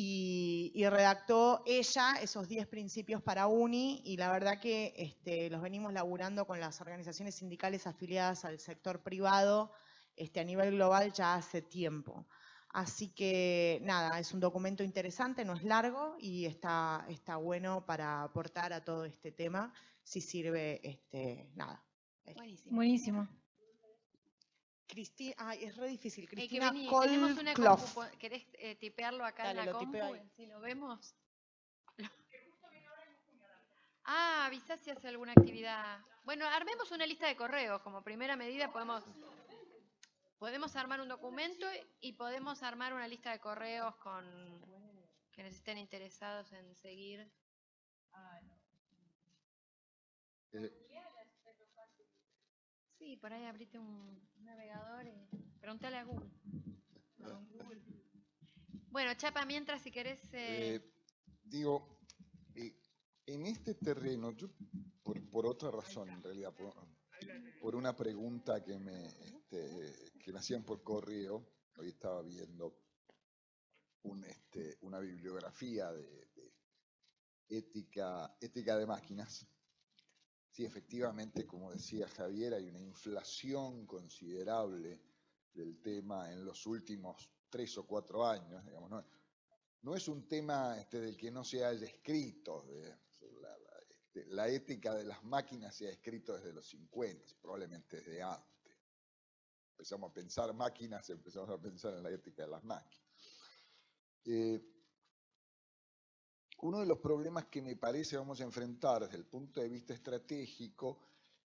Y, redactó ella esos 10 principios para UNI y la verdad que este, los venimos laburando con las organizaciones sindicales afiliadas al sector privado este, a nivel global ya hace tiempo. Así que nada, es un documento interesante, no es largo y está, está bueno para aportar a todo este tema si sirve, este, nada. Buenísimo. Cristina, ay, es re difícil. Eh, Cristina vení, tenemos una Kolkloff. compu, ¿Querés eh, tipearlo acá Dale, en la compu? Si lo vemos. [laughs] Ah, avisá si hace alguna actividad. Bueno, armemos una lista de correos. Como primera medida podemos, podemos armar un documento y podemos armar una lista de correos con quienes estén interesados en seguir. Eh, Sí, por ahí abrite un navegador y preguntale a Google. Bueno, Chapa, mientras si querés... eh, Eh, digo, eh, en este terreno, yo por, por otra razón en realidad, por, por una pregunta que me, este, que me hacían por correo, hoy estaba viendo un, este, una bibliografía de, de ética, ética de máquinas. Sí, efectivamente, como decía Javier, hay una inflación considerable del tema en los últimos tres o cuatro años, ¿no? es un tema este, del que no se haya escrito. este, la ética de las máquinas se ha escrito desde los 50, probablemente desde antes. Empezamos a pensar máquinas, empezamos a pensar en la ética de las máquinas. Eh, uno de los problemas que me parece vamos a enfrentar desde el punto de vista estratégico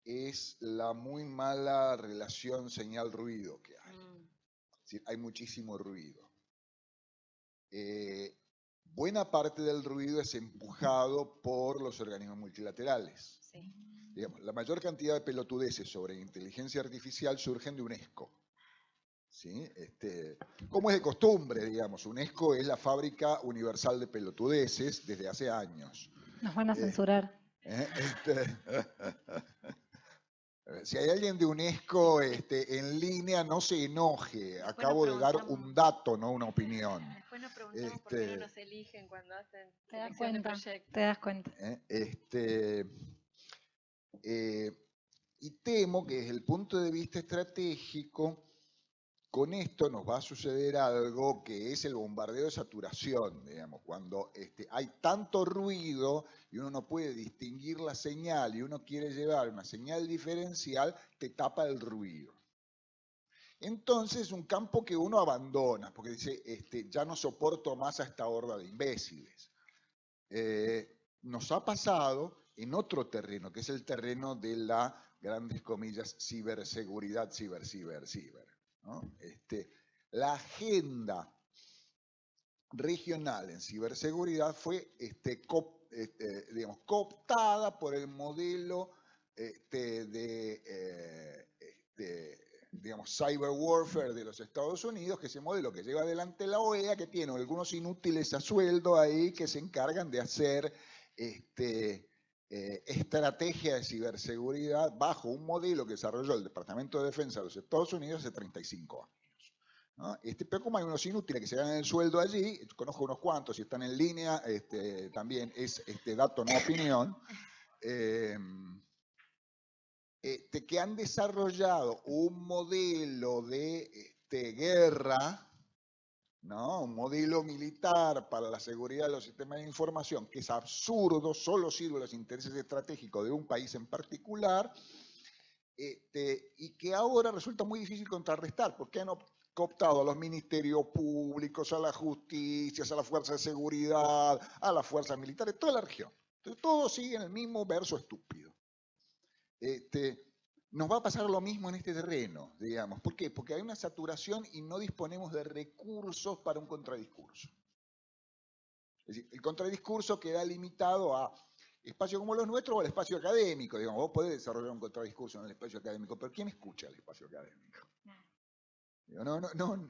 es la muy mala relación señal-ruido que hay. mm, Es decir, hay muchísimo ruido. Eh, buena parte del ruido es empujado por los organismos multilaterales. sí. Digamos, la mayor cantidad de pelotudeces sobre inteligencia artificial surgen de UNESCO. ¿Sí? Este, como es de costumbre, digamos, UNESCO es la fábrica universal de pelotudeces desde hace años. Nos van a Eh, censurar. ¿eh? Este, [laughs] si hay alguien de UNESCO este, en línea, no se enoje. Acabo de dar un dato, no una opinión. Después nos preguntamos por qué Este- no nos eligen cuando hacen Te das de cuenta. Te das cuenta. ¿eh? Este, eh, y temo que desde el punto de vista estratégico, con esto nos va a suceder algo que es el bombardeo de saturación, digamos, cuando este, hay tanto ruido y uno no puede distinguir la señal y uno quiere llevar una señal diferencial, te tapa el ruido. Entonces es un campo que uno abandona, porque dice, este, ya no soporto más a esta horda de imbéciles. Eh, nos ha pasado en otro terreno, que es el terreno de la, grandes comillas, ciberseguridad, ciber, ciber, ciber. Este, la agenda regional en ciberseguridad fue este, este, cooptada por el modelo de, eh, cyber warfare de los Estados Unidos, que es el modelo que lleva adelante la OEA, que tiene algunos inútiles a sueldo ahí que se encargan de hacer eh, estrategia de ciberseguridad bajo un modelo que desarrolló el Departamento de Defensa de los Estados Unidos hace 35 años. Este, pero como hay unos inútiles que se ganan el sueldo allí, conozco unos cuantos y están en línea, este, también es este, dato, no opinión, eh, este, que han desarrollado un modelo de este, guerra, ¿no? un modelo militar para la seguridad de los sistemas de información, que es absurdo, solo sirve a los intereses estratégicos de un país en particular, este, y que ahora resulta muy difícil contrarrestar, porque han op- cooptado a los ministerios públicos, a las justicias, a las fuerzas de seguridad, a las fuerzas militares, toda la región. Entonces, todos siguen el mismo verso estúpido. Este, nos va a pasar lo mismo en este terreno, digamos. ¿Por qué? Porque hay una saturación y no disponemos de recursos para un contradiscurso. Es decir, el contradiscurso queda limitado a espacios como los nuestros o al espacio académico. Digamos, vos podés desarrollar un contradiscurso en el espacio académico, pero ¿quién escucha el espacio académico? No, no, no.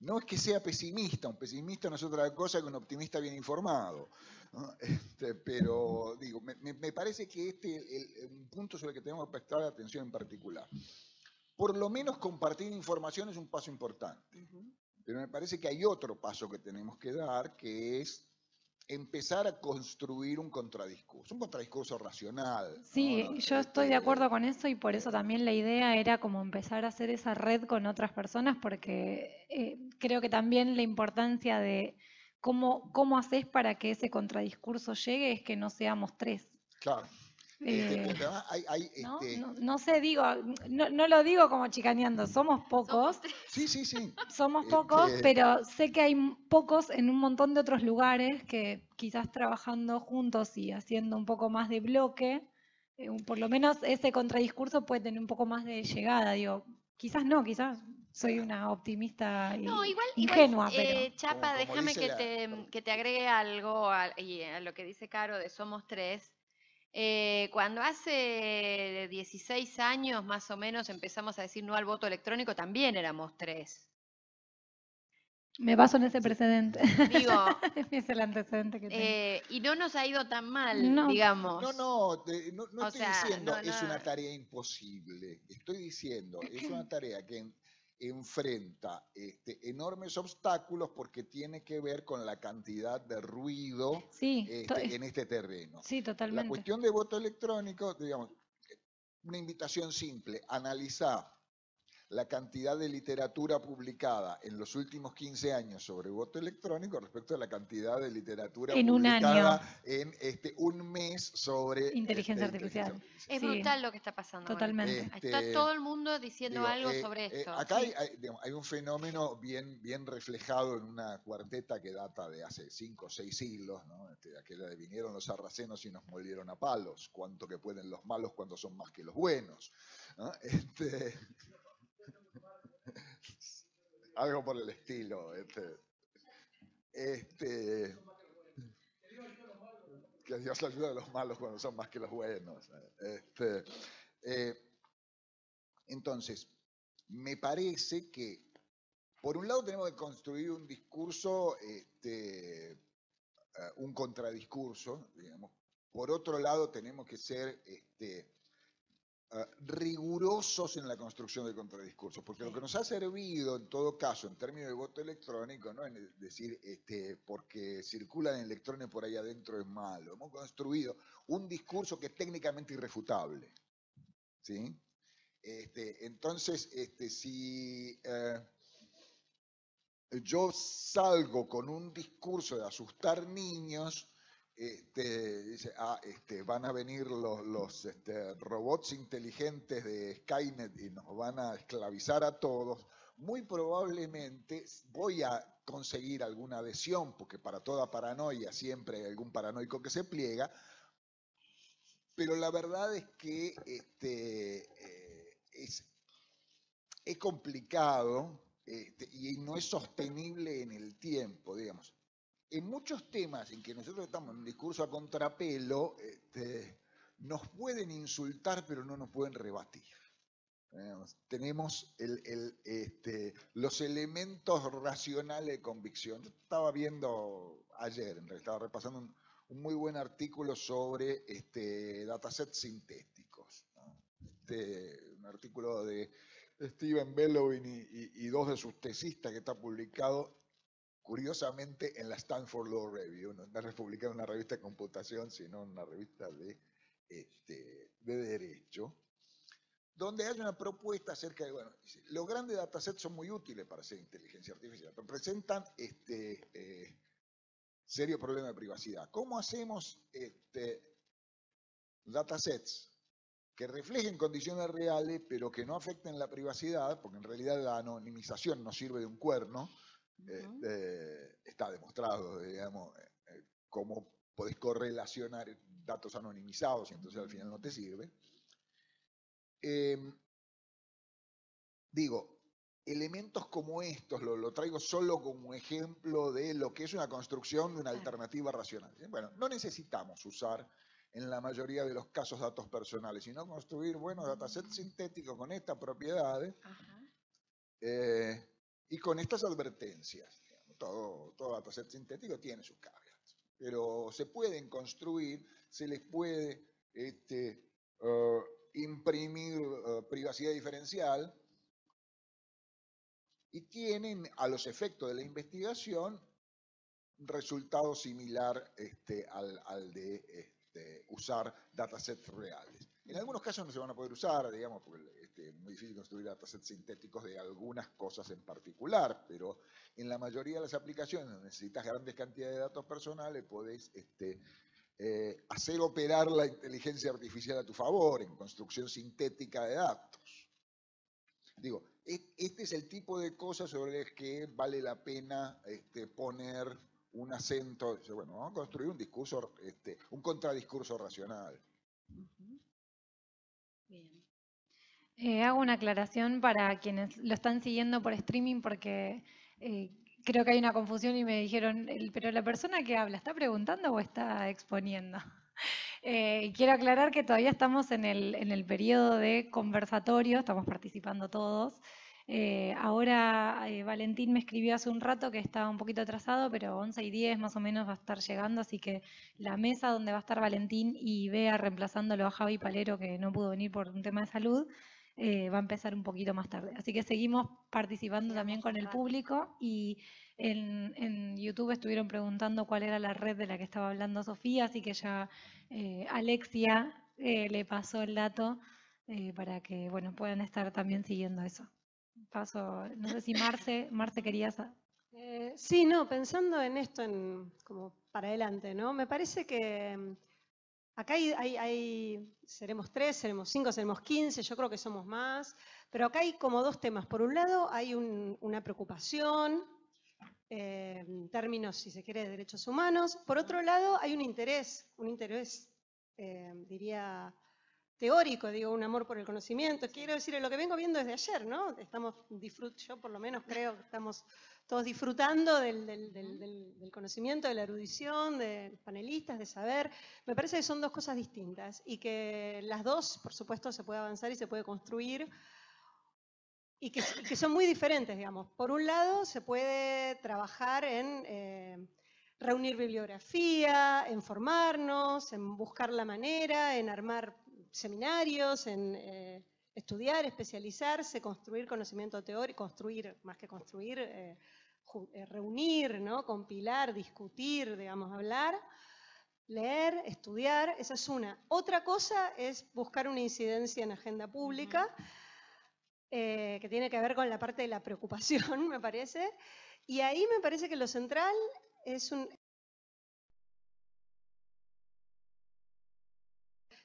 No es que sea pesimista, un pesimista no es otra cosa que un optimista bien informado. ¿No? [laughs] Este, pero digo, me, me- parece que este es un punto sobre el que tenemos que prestar atención en particular. Por lo menos compartir información es un paso importante. Pero me parece que hay otro paso que tenemos que dar, que es empezar a construir un contradiscurso, un contradiscurso racional. Sí, ¿no? yo estoy de acuerdo con eso y por eso también la idea era como empezar a hacer esa red con otras personas porque eh, creo que también la importancia de cómo, cómo haces para que ese contradiscurso llegue es que no seamos tres. Claro. Este, Eh, hay, hay, ¿no? este, No, no sé, digo, no, no lo digo como chicaneando, somos pocos, Sí, sí, sí. somos pocos, Este- pero sé que hay pocos en un montón de otros lugares que quizás trabajando juntos y haciendo un poco más de bloque, eh, por lo menos ese contradiscurso puede tener un poco más de llegada, digo, quizás no, quizás soy una optimista y No, igual, ingenua, igual, pero eh, Chapa, Como- como déjame que la- te, que te agregue algo a, y a lo que dice Caro de Somos Tres. Eh, cuando hace 16 años más o menos empezamos a decir no al voto electrónico, también éramos tres. Me baso en ese precedente. Digo, [laughs] es el antecedente que tengo. eh, y no nos ha ido tan mal, No. digamos. No, no, te- no, no estoy sea, diciendo no, es una tarea imposible. Estoy diciendo es una tarea que en- enfrenta este, enormes obstáculos porque tiene que ver con la cantidad de ruido sí, este, en este terreno. sí, La totalmente. cuestión de voto electrónico, digamos, una invitación simple, analizar la cantidad de literatura publicada en los últimos 15 años sobre voto electrónico respecto a la cantidad de literatura En un publicada año. en este, un mes sobre Inteligencia este, artificial. Es Sí. brutal lo que está pasando. Totalmente. Está Este, todo el mundo diciendo Digo, algo eh, sobre eh, esto. acá Sí. hay, hay- digamos, hay un fenómeno bien, bien reflejado en una cuarteta que data de hace cinco o seis siglos, ¿no? Este, aquella de vinieron los sarracenos y nos molieron a palos, cuánto que pueden los malos cuando son más que los buenos. ¿no? [laughs] Este, algo por el estilo. Este, este, que Dios ayuda a los malos cuando son más que los buenos. Este, eh, entonces, me parece que, por un lado, tenemos que construir un discurso, este, eh, un contradiscurso, digamos. Por otro lado, tenemos que ser este, eh, rigurosos en la construcción del contradiscurso, porque lo que nos ha servido, en todo caso, en términos de voto electrónico, no es decir, este, porque circulan electrones por ahí adentro es malo. Hemos construido un discurso que es técnicamente irrefutable. ¿sí? Este, entonces, este, si eh, yo salgo con un discurso de asustar niños, este, dice, ah, este, van a venir los, este, robots inteligentes de Skynet y nos van a esclavizar a todos, muy probablemente voy a conseguir alguna adhesión, porque para toda paranoia siempre hay algún paranoico que se pliega, pero la verdad es que este, eh, es, complicado y no es sostenible en el tiempo, digamos. En muchos temas en que nosotros estamos en un discurso a contrapelo, este, nos pueden insultar, pero no nos pueden rebatir. Tenemos este, los elementos racionales de convicción. Yo estaba viendo ayer, estaba repasando un, muy buen artículo sobre este, datasets sintéticos. un artículo de Steven Bellowin y- y dos de sus tesistas que está publicado curiosamente en la Stanford Law Review, no publicado en una revista de computación, sino una revista de, este, de derecho, donde hay una propuesta acerca de, bueno, dice, los grandes datasets son muy útiles para hacer inteligencia artificial, pero presentan este, eh, serio problema de privacidad. ¿Cómo hacemos este, datasets que reflejen condiciones reales, pero que no afecten la privacidad, porque en realidad la anonimización no sirve de un cuerno, Ujú. este, está demostrado, digamos, eh, eh, cómo podés correlacionar datos anonimizados y entonces al final no te sirve. Em, digo, elementos como estos lo, lo traigo solo como ejemplo de lo que es una construcción de una alternativa racional. Bueno, no necesitamos usar en la mayoría de los casos datos personales, sino construir buenos datasets sintéticos con estas propiedades Ajá. eh, y con estas advertencias. Todo, dataset sintético tiene sus caveats, pero se pueden construir, se les puede este, eh, imprimir eh, privacidad diferencial y tienen a los efectos de la investigación resultado similar este, al, al de este, usar datasets reales. En algunos casos no se van a poder usar, digamos, porque este, es muy difícil construir datasets sintéticos de algunas cosas en particular, pero en la mayoría de las aplicaciones donde necesitas grandes cantidades de datos personales, podés este, eh, hacer operar la inteligencia artificial a tu favor en construcción sintética de datos. Digo, e- este es el tipo de cosas sobre las que vale la pena este, poner un acento. Bueno, vamos a construir un discurso, un contradiscurso racional. Bien. Eh, hago una aclaración para quienes lo están siguiendo por streaming porque eh, creo que hay una confusión y me dijeron, "El- pero la persona que habla, ¿está preguntando o está exponiendo? [laughs] Eh, quiero aclarar que todavía estamos en el, en el periodo de conversatorio, estamos participando todos. Eh, ahora eh, Valentín me escribió hace un rato que estaba un poquito atrasado, pero 11 y 10 más o menos va a estar llegando, así que la mesa donde va a estar Valentín y Bea reemplazándolo a Javi Palero, que no pudo venir por un tema de salud, eh, va a empezar un poquito más tarde. Así que seguimos participando también con el público y en, en, YouTube estuvieron preguntando cuál era la red de la que estaba hablando Sofía, así que ya Alexia le pasó el dato para que bueno, puedan estar también siguiendo eso paso, no sé si Marce, Marce querías... Eh, sí, no, pensando en esto en, como para adelante, ¿no? Me parece que mm, acá hay, hay, seremos tres, seremos cinco, seremos quince, yo creo que somos más, pero acá hay como dos temas. Por un lado hay una preocupación, eh, en términos, si se quiere, de derechos humanos. Por otro lado hay un interés, un interés, eh, diría, teórico, digo, un amor por el conocimiento. Quiero decir, lo que vengo viendo desde ayer, ¿no? Estamos, yo por lo menos creo que estamos todos disfrutando del, conocimiento, de la erudición, de los panelistas, de saber. Me parece que son dos cosas distintas y que las dos, por supuesto, se puede avanzar y se puede construir y que, son muy diferentes, digamos. Por un lado, se puede trabajar en... Eh, reunir bibliografía, en formarnos, en buscar la manera, en armar seminarios, en eh, estudiar, especializarse, construir conocimiento teórico, construir, más que construir, eh, eh, reunir, ¿no? compilar, discutir, digamos, hablar, leer, estudiar, esa es una. Otra cosa es buscar una incidencia en agenda pública, que tiene que ver con la parte de la preocupación, [laughs] me parece. Y ahí me parece que lo central es un,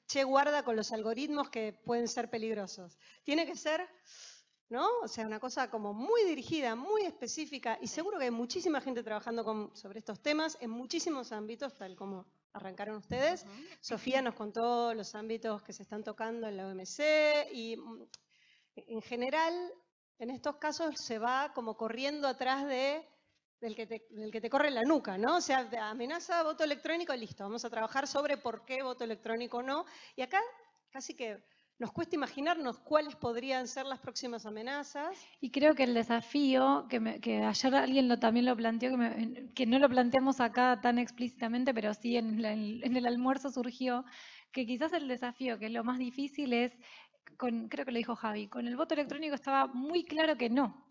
che, guarda con los algoritmos que pueden ser peligrosos. Tiene que ser, ¿no? O sea, una cosa como muy dirigida, muy específica, y seguro que hay muchísima gente trabajando sobre estos temas en muchísimos ámbitos, tal como arrancaron ustedes. Sofía nos contó los ámbitos que se están tocando en la OMC y mm, en general, en estos casos se va como corriendo atrás de del que, te, del que te corre la nuca, ¿no? O sea, amenaza voto electrónico, listo, vamos a trabajar sobre por qué voto electrónico no. Y acá casi que nos cuesta imaginarnos cuáles podrían ser las próximas amenazas. Y creo que el desafío, que, que ayer alguien lo, también lo planteó, que, que, no lo planteamos acá tan explícitamente, pero sí en, en, el almuerzo surgió, que quizás el desafío, que es lo más difícil, es, con, creo que lo dijo Javi, con el voto electrónico estaba muy claro que no,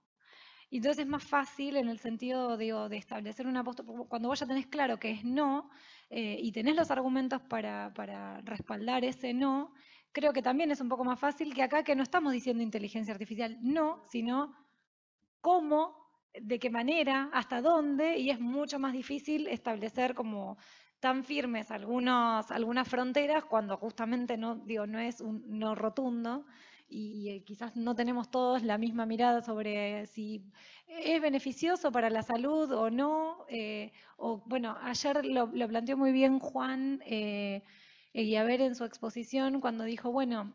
entonces es más fácil en el sentido de establecer una postura, cuando vos ya tenés claro que es no eh, y tenés los argumentos para, para, respaldar ese no, creo que también es un poco más fácil que acá que no estamos diciendo inteligencia artificial no, sino cómo, de qué manera, hasta dónde, y es mucho más difícil establecer como tan firmes algunos, algunas fronteras cuando justamente no, digo, no es un no rotundo y, eh, quizás no tenemos todos la misma mirada sobre si es beneficioso para la salud o no. Eh, o bueno, ayer lo, planteó muy bien Juan eh, en su exposición cuando dijo, bueno,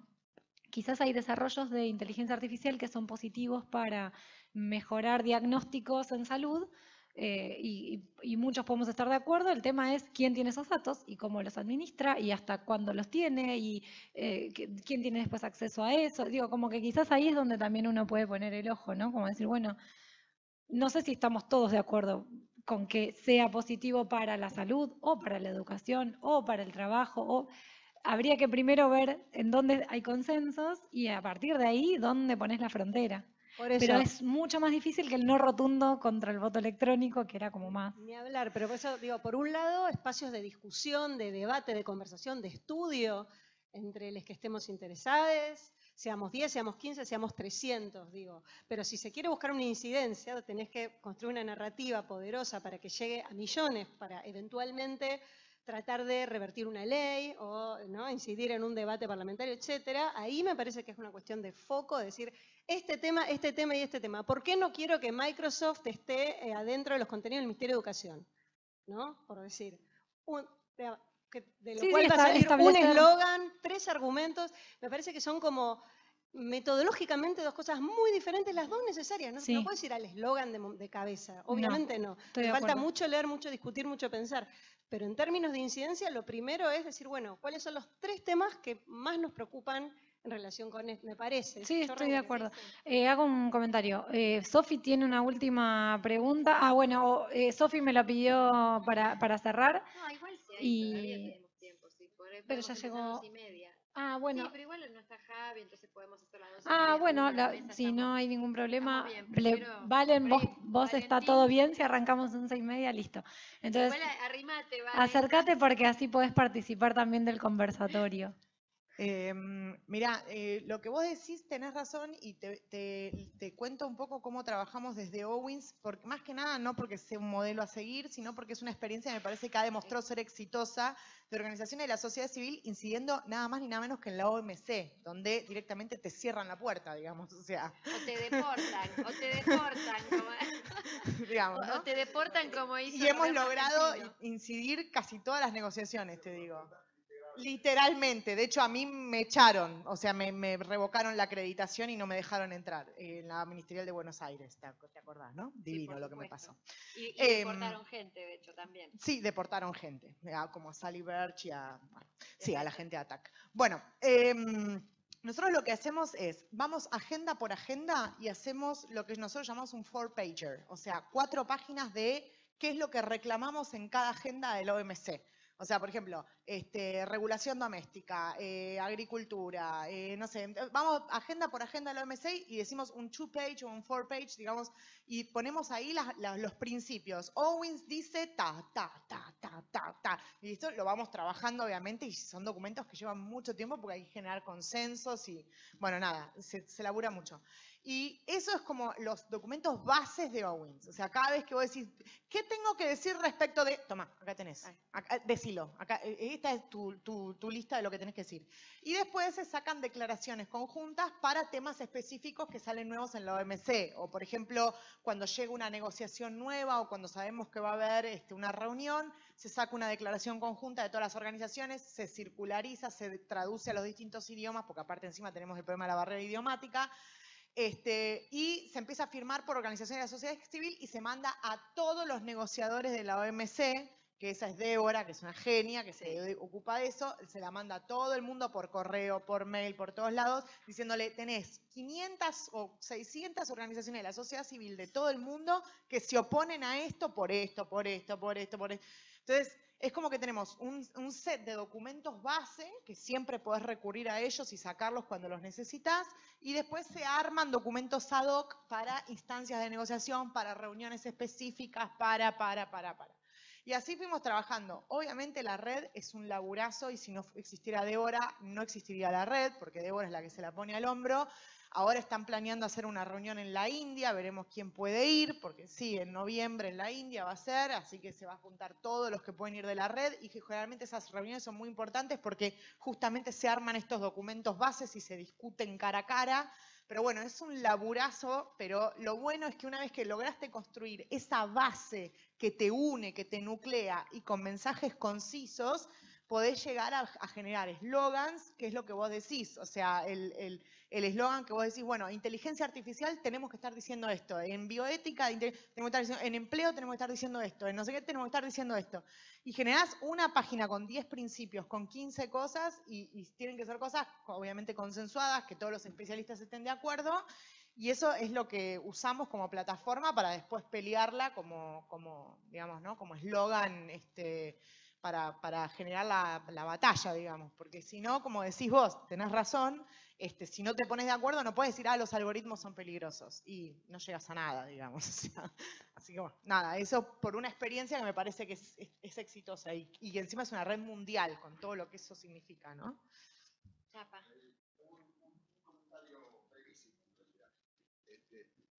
quizás hay desarrollos de inteligencia artificial que son positivos para mejorar diagnósticos en salud, eh, y, muchos podemos estar de acuerdo, el tema es quién tiene esos datos y cómo los administra y hasta cuándo los tiene y eh, quién tiene después acceso a eso. Digo, como que quizás ahí es donde también uno puede poner el ojo, ¿no? Como decir, bueno, no sé si estamos todos de acuerdo con que sea positivo para la salud o para la educación o para el trabajo o habría que primero ver en dónde hay consensos y a partir de ahí dónde pones la frontera. Pero es mucho más difícil que el no rotundo contra el voto electrónico, que era como más. Ni hablar, pero por eso digo, por un lado, espacios de discusión, de debate, de conversación, de estudio entre los que estemos interesados, seamos 10, seamos 15, seamos 300, digo. Pero si se quiere buscar una incidencia, tenés que construir una narrativa poderosa para que llegue a millones, para eventualmente tratar de revertir una ley o ¿no? incidir en un debate parlamentario, etcétera, ahí me parece que es una cuestión de foco, de decir, este tema, este tema y este tema. ¿Por qué no quiero que Microsoft esté eh, adentro de los contenidos del Ministerio de Educación? ¿No? Por decir, de, lo cual va a salir un eslogan, tres argumentos, me parece que son como metodológicamente dos cosas muy diferentes, las dos necesarias. No, no puedes ir al eslogan de, cabeza, obviamente no. falta mucho leer, mucho discutir, mucho pensar. Pero en términos de incidencia, lo primero es decir, bueno, ¿cuáles son los tres temas que más nos preocupan en relación con esto, me parece. Sí, Yo estoy de acuerdo. Eh, hago un comentario. Eh, Sofi tiene una última pregunta. Ah, bueno, eh, Sofi me la pidió para, para cerrar. No, igual sí, Y- todavía tenemos tiempo, sí. por- Pero ya llegó- dos y media. Ah, Sí, bueno. pero igual no está Javi, entonces podemos hacer las dos y Ah, media, bueno, la- si no hay ningún problema. bien, le- prefiero- Valen, vos, vos está todo bien. Si arrancamos en seis y media, listo. Entonces, Igual a- arrimate, vale. acércate porque así podés participar también del conversatorio. Eh, mira, lo que vos decís tenés razón y te, te- te cuento un poco cómo trabajamos desde Owens, porque más que nada no porque sea un modelo a seguir, sino porque es una experiencia que me parece que ha demostrado ser exitosa de organizaciones de la sociedad civil incidiendo nada más ni nada menos que en la OMC, donde directamente te cierran la puerta, digamos, o sea, O te deportan, o te deportan, como, [laughs] [laughs] digamos, o, ¿no? o te deportan como hizo Y hemos logrado incidir casi todas las negociaciones, te digo. Literalmente, de hecho a mí me echaron, o sea, me, me revocaron la acreditación y no me dejaron entrar en la Ministerial de Buenos Aires, ¿te, ac- te acordás, no? Divino lo que me pasó. Y, y Em, deportaron gente, de hecho, también. Sí, deportaron gente, a- como a Sally Birch y a, bueno, sí, a la gente de ATAC. Bueno, em, nosotros lo que hacemos es, vamos agenda por agenda y hacemos lo que nosotros llamamos un four-pager, o sea, cuatro páginas de qué es lo que reclamamos en cada agenda del OMC. O sea, por ejemplo, este, regulación doméstica, eh, agricultura, eh, no sé, vamos agenda por agenda del OMC y decimos un two-page o un four-page, digamos, y ponemos ahí las- los principios. Owens dice ta, ta, ta, ta, ta, ta. Y esto lo vamos trabajando, obviamente, y son documentos que llevan mucho tiempo porque hay que generar consensos y, bueno, nada, se labura mucho. Y eso es como los documentos bases de Owens. O sea, cada vez que vos decís, ¿qué tengo que decir respecto de...? Toma, acá tenés. Acá, decilo. Acá, eh, esta es tu, tu- tu lista de lo que tenés que decir. Y después se sacan declaraciones conjuntas para temas específicos que salen nuevos en la OMC. O, por ejemplo, cuando llega una negociación nueva o cuando sabemos que va a haber este, una reunión, se saca una declaración conjunta de todas las organizaciones, se circulariza, se traduce a los distintos idiomas, porque aparte encima tenemos el problema de la barrera idiomática. Este, y se empieza a firmar por organizaciones de la sociedad civil y se manda a todos los negociadores de la OMC, que esa es Débora, que es una genia, que se ocupa de eso, se la manda a todo el mundo por correo, por mail, por todos lados, diciéndole, tenés 500 o 600 organizaciones de la sociedad civil de todo el mundo que se oponen a esto por esto, por esto, por esto, por esto. Entonces, es como que tenemos un, set de documentos base, que siempre podés recurrir a ellos y sacarlos cuando los necesitas, y después se arman documentos ad hoc para instancias de negociación, para reuniones específicas, para, para, para, para. Y así fuimos trabajando. Obviamente la red es un laburazo y si no existiera Débora, no existiría la red, porque Débora es la que se la pone al hombro. Ahora están planeando hacer una reunión en la India, veremos quién puede ir, porque sí, en noviembre en la India va a ser, así que se va a juntar todos los que pueden ir de la red y generalmente esas reuniones son muy importantes porque justamente se arman estos documentos bases y se discuten cara a cara. Pero bueno, es un laburazo, pero lo bueno es que una vez que lograste construir esa base que te une, que te nuclea y con mensajes concisos, podés llegar a, generar eslogans, que es lo que vos decís. O sea, el el- el eslogan que vos decís, bueno, inteligencia artificial tenemos que estar diciendo esto, en bioética tenemos que estar diciendo, en empleo tenemos que estar diciendo esto, en no sé qué tenemos que estar diciendo esto. Y generás una página con 10 principios, con 15 cosas, y, y tienen que ser cosas obviamente consensuadas, que todos los especialistas estén de acuerdo, y eso es lo que usamos como plataforma para después pelearla como, como digamos, ¿no? Como eslogan este, para, para generar la, la batalla, digamos. Porque si no, como decís vos, tenés razón, este, si no te pones de acuerdo no puedes decir, ah, los algoritmos son peligrosos. Y no llegas a nada, digamos. [laughs] o sea, así que bueno, nada, eso por una experiencia que me parece que es, es- es exitosa y, y que encima es una red mundial con todo lo que eso significa, ¿no? Chapa.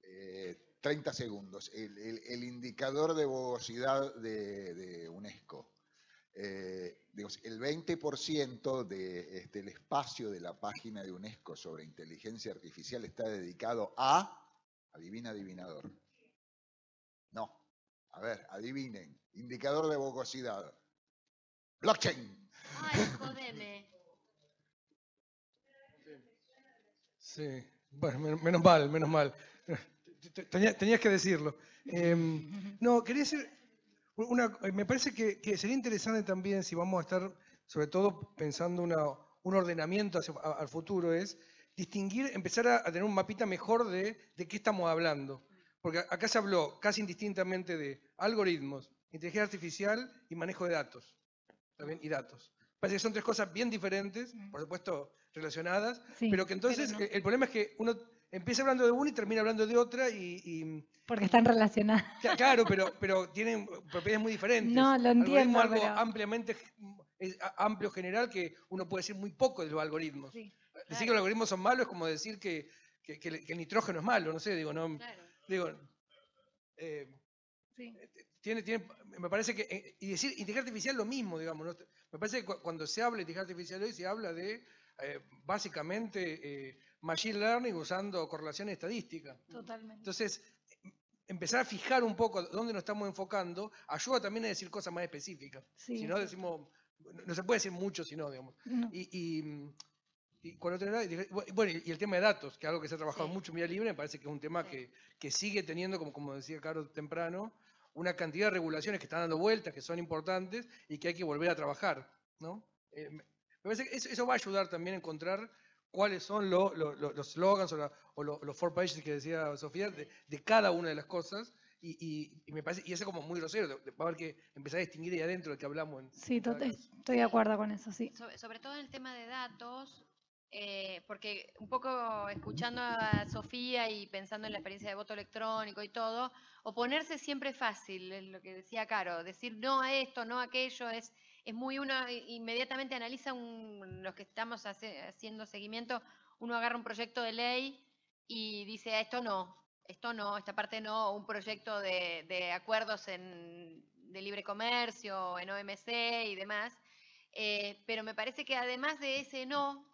Eh, 30 segundos. El, el- el indicador de bogosidad de, de UNESCO. Eh, digamos, el 20% de, este, el espacio de la página de UNESCO sobre inteligencia artificial está dedicado a, adivina, adivinador. No, a ver, adivinen, indicador de bogosidad. Blockchain. Ay, jodeme. Sí, bueno, men- menos mal, menos mal. Te- te- tenía- tenías que decirlo. Em, no, quería decir, una, me parece que, que sería interesante también si vamos a estar, sobre todo pensando una, un ordenamiento hacia- a- al futuro es distinguir, empezar a, a tener un mapita mejor de, de qué estamos hablando. Porque acá se habló casi indistintamente de algoritmos, inteligencia artificial y manejo de datos. ¿está bien? Y datos. Parece que son tres cosas bien diferentes, por supuesto relacionadas, Sí, pero que entonces no. el problema es que uno empieza hablando de una y termina hablando de otra y- y Porque están relacionadas. Cla- Claro, pero, pero tienen propiedades muy diferentes. No, lo Algoritmo entiendo, es algo pero- ampliamente amplio general que uno puede decir muy poco de los algoritmos. Sí, Decir que los algoritmos son malos es como decir que, que- que el nitrógeno es malo, no sé, digo, no, Claro. digo, eh, Sí. tiene, tiene, me parece que, eh, y decir inteligencia artificial lo mismo, digamos, ¿no? me parece que cu- cuando se habla de inteligencia artificial hoy se habla de eh, básicamente eh, machine learning usando correlación estadística. Totalmente. Entonces, em- empezar a fijar un poco dónde nos estamos enfocando ayuda también a decir cosas más específicas. Sí, si no decimos, no se puede decir mucho si no, digamos. No. Y, y, y cuando bueno, y el tema de datos, que es algo que se ha trabajado Sí. mucho en Vía Libre, me parece que es un tema Sí. que, que sigue teniendo, como, como decía Carlos temprano, una cantidad de regulaciones que están dando vueltas, que son importantes y que hay que volver a trabajar. ¿no? Eh, me me parece que eso, eso va a ayudar también a encontrar cuáles son lo- lo- lo- los slogans o, la- o lo- los four pages que decía Sofía de, de cada una de las cosas. Y, y- y me parece, y eso como muy grosero, va a haber que empezar a distinguir ahí adentro de que hablamos. En, Sí, en cada tot- caso. estoy de acuerdo con eso, sí. Sobre, sobre todo en el tema de datos, eh, porque un poco escuchando a Sofía y pensando en la experiencia de voto electrónico y todo, oponerse siempre es fácil, es lo que decía Caro, decir no a esto, no a aquello, es, es muy uno inmediatamente analiza un- los que estamos hace- haciendo seguimiento, uno agarra un proyecto de ley y dice "Ah, esto no, esto no, esta parte no, un proyecto de, de acuerdos en, de libre comercio, en OMC y demás. Eh, pero me parece que además de ese no,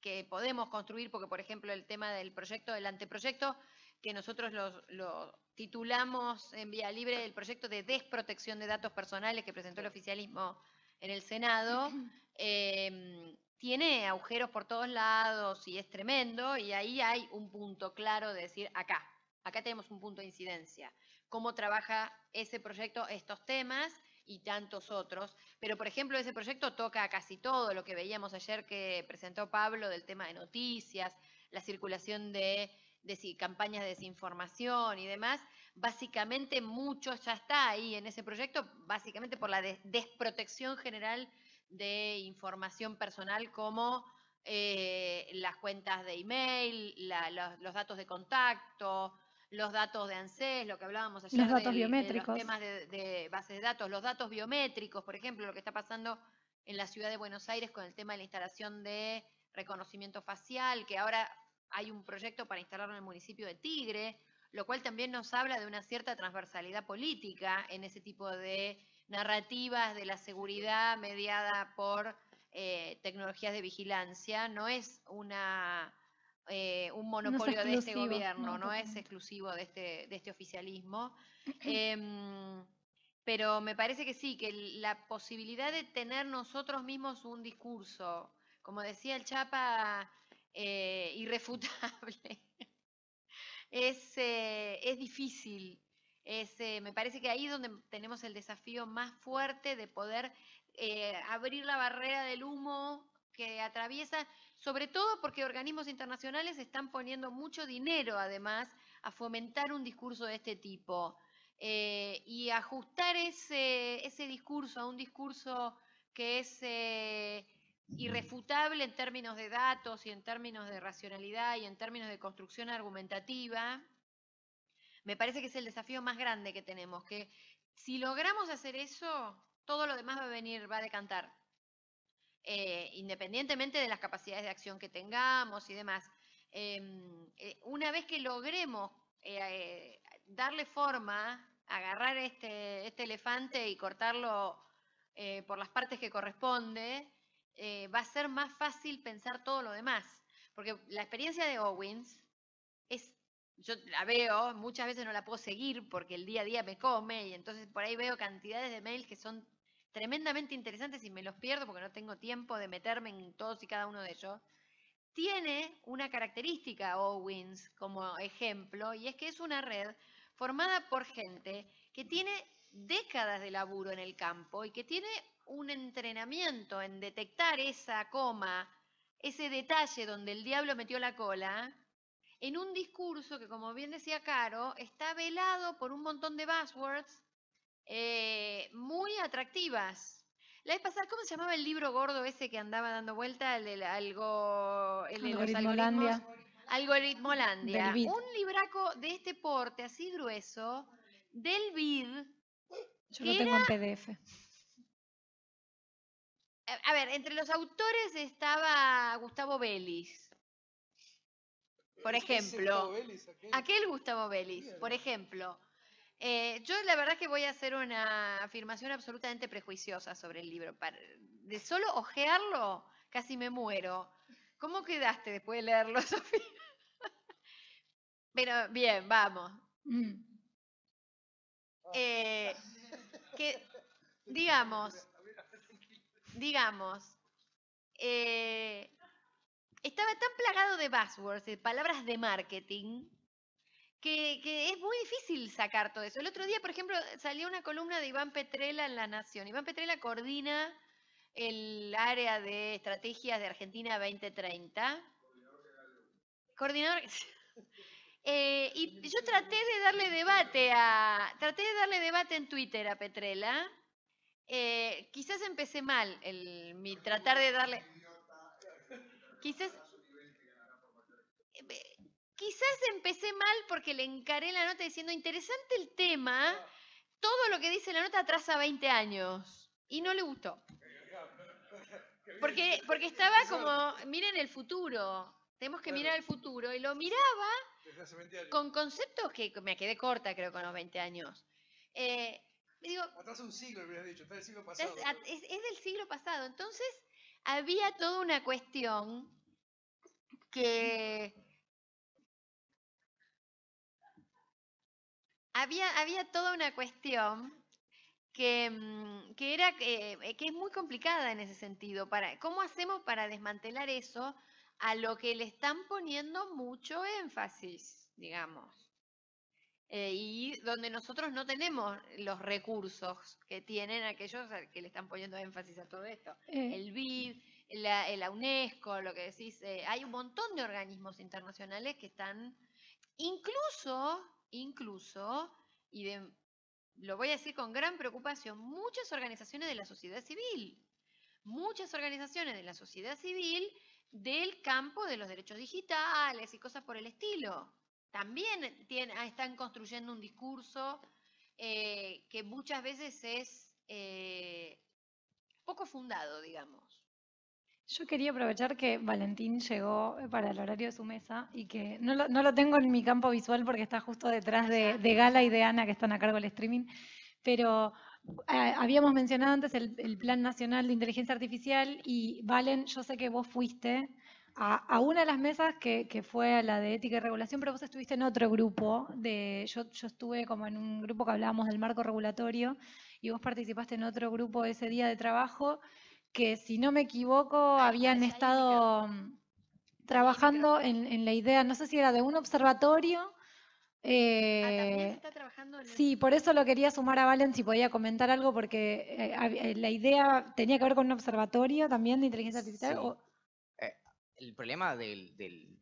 que podemos construir, porque por ejemplo el tema del proyecto, del anteproyecto, que nosotros los- lo titulamos en vía libre el proyecto de desprotección de datos personales que presentó el oficialismo en el Senado, eh, [clears throat] tiene agujeros por todos lados y es tremendo, y ahí hay un punto claro de decir, acá, acá tenemos un punto de incidencia. Cómo trabaja ese proyecto estos temas y tantos otros. Pero, por ejemplo, ese proyecto toca casi todo lo que veíamos ayer que presentó Pablo del tema de noticias, la circulación de, desi- campañas de desinformación y demás. Básicamente, mucho ya está ahí en ese proyecto, básicamente por la des- desprotección general de información personal como eh, las cuentas de email, la- los, los datos de contacto, los datos de ANSES, lo que hablábamos ayer Los datos de biométricos. los temas de, de bases de datos, los datos biométricos, por ejemplo, lo que está pasando en la ciudad de Buenos Aires con el tema de la instalación de reconocimiento facial, que ahora hay un proyecto para instalarlo en el municipio de Tigre, lo cual también nos habla de una cierta transversalidad política en ese tipo de narrativas de la seguridad mediada por eh, tecnologías de vigilancia. No es una eh, un monopolio de este gobierno, no, no, es exclusivo de este, de este oficialismo. Em, pero me parece que sí, que la posibilidad de tener nosotros mismos un discurso, como decía el Chapa, eh, irrefutable, es, eh, es difícil. Es, eh, me parece que ahí es donde tenemos el desafío más fuerte de poder eh, abrir la barrera del humo que atraviesa, sobre todo porque organismos internacionales están poniendo mucho dinero, además, a fomentar un discurso de este tipo. Y ajustar ese, ese discurso a un discurso que es irrefutable en términos de datos y en términos de racionalidad y en términos de construcción argumentativa, me parece que es el desafío más grande que tenemos, que si logramos hacer eso, todo lo demás va a venir, va a decantar. Eh, independientemente de las capacidades de acción que tengamos y demás. Em, eh, una vez que logremos eh, darle forma, agarrar este, este elefante y cortarlo por las partes que corresponde, eh, va a ser más fácil pensar todo lo demás. Porque la experiencia de Owens es, yo la veo, muchas veces no la puedo seguir porque el día a día me come y entonces por ahí veo cantidades de mails que son tremendamente interesantes y me los pierdo porque no tengo tiempo de meterme en todos y cada uno de ellos. Tiene una característica Owens como ejemplo y es que es una red formada por gente que tiene décadas de laburo en el campo y que tiene un entrenamiento en detectar esa coma ese detalle donde el diablo metió la cola en un discurso que, como bien decía Caro, está velado por un montón de buzzwords eh, muy atractivas. La vez pasada, ¿cómo se llamaba el libro gordo ese que andaba dando vuelta? El, el algo, el de los algoritmos. Algoritmolandia. Un libraco de este porte, así grueso, del BID. Yo lo tengo en PDF. A ver, entre los autores estaba Gustavo Vélez. Por ejemplo, aquel Gustavo Vélez, por ejemplo. Eh, yo la verdad que voy a hacer una afirmación absolutamente prejuiciosa sobre el libro. De solo ojearlo, casi me muero. ¿Cómo quedaste después de leerlo, [laughs] Sofía? Pero bien, vamos. Mm. Eh, que, digamos, [laughs] digamos, eh, estaba tan plagado de buzzwords, de palabras de marketing, que, es muy difícil sacar todo eso. El otro día, por ejemplo, salió una columna de Iván Petrella en La Nación. Iván Petrella coordina el área de estrategias de Argentina 2030. Coordinador. [laughs] Eh, y yo traté de darle debate a. Traté de darle debate en Twitter a Petrella. Eh, quizás empecé mal el, mi tratar de darle. Quizás. eh, Quizás empecé mal porque le encaré la nota diciendo interesante el tema. Todo lo que dice la nota atrasa 20 años. Y no le gustó. Porque, porque estaba como, miren el futuro. Tenemos que mirar el futuro. Y lo miraba con conceptos que me quedé corta, creo, con los 20 años. Eh, digo, Atrás un siglo, hubieras dicho, está del siglo es, pasado. es- es del siglo pasado. Entonces, había toda una cuestión que. Había, había toda una cuestión que, mm, que era que, eh, que es muy complicada en ese sentido. Para, ¿Cómo hacemos para desmantelar eso a lo que le están poniendo mucho énfasis, digamos? Eh, y donde nosotros no tenemos los recursos que tienen aquellos que le están poniendo énfasis a todo esto. Eh, El BID, la, eh, la UNESCO, lo que decís, eh, hay un montón de organismos internacionales que están, incluso, incluso, y de, lo voy a decir con gran preocupación, muchas organizaciones de la sociedad civil, muchas organizaciones de la sociedad civil del campo de los derechos digitales y cosas por el estilo. También ah, están construyendo un discurso eh, que muchas veces es eh, poco fundado, digamos. Yo quería aprovechar que Valentín llegó eh, para el horario de su mesa y que no lo, no lo tengo en mi campo visual porque está justo detrás de, de Gala y de Ana que están a cargo del streaming, pero eh, habíamos mencionado antes el, el Plan Nacional de Inteligencia Artificial y Valen, yo sé que vos fuiste a, a una de las mesas que, que fue a la de ética y regulación, pero vos estuviste en otro grupo, de, yo, yo estuve como en un grupo que hablábamos del marco regulatorio y vos participaste en otro grupo ese día de trabajo que si no me equivoco habían estado trabajando en, en la idea, no sé si era de un observatorio. Ah, eh, está trabajando en Sí, por eso lo quería sumar a Valen si podía comentar algo, porque eh, eh, la idea tenía que ver con un observatorio también de inteligencia artificial. Sí. o- el problema del, del-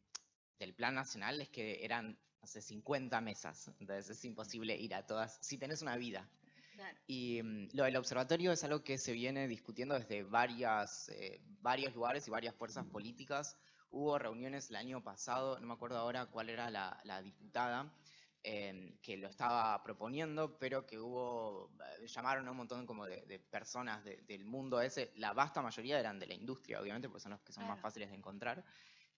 del plan nacional es que eran, sé, 50 mesas, entonces es imposible ir a todas, si tenés una vida. Claro. Y mm, lo del observatorio es algo que se viene discutiendo desde varias, eh, varios lugares y varias fuerzas políticas. Hubo reuniones el año pasado, no me acuerdo ahora cuál era la, la diputada, eh, que lo estaba proponiendo, pero que hubo, eh, llamaron a un montón como de, de personas de- del mundo ese, la vasta mayoría eran de la industria, obviamente, porque son los que son más Claro. fáciles de encontrar.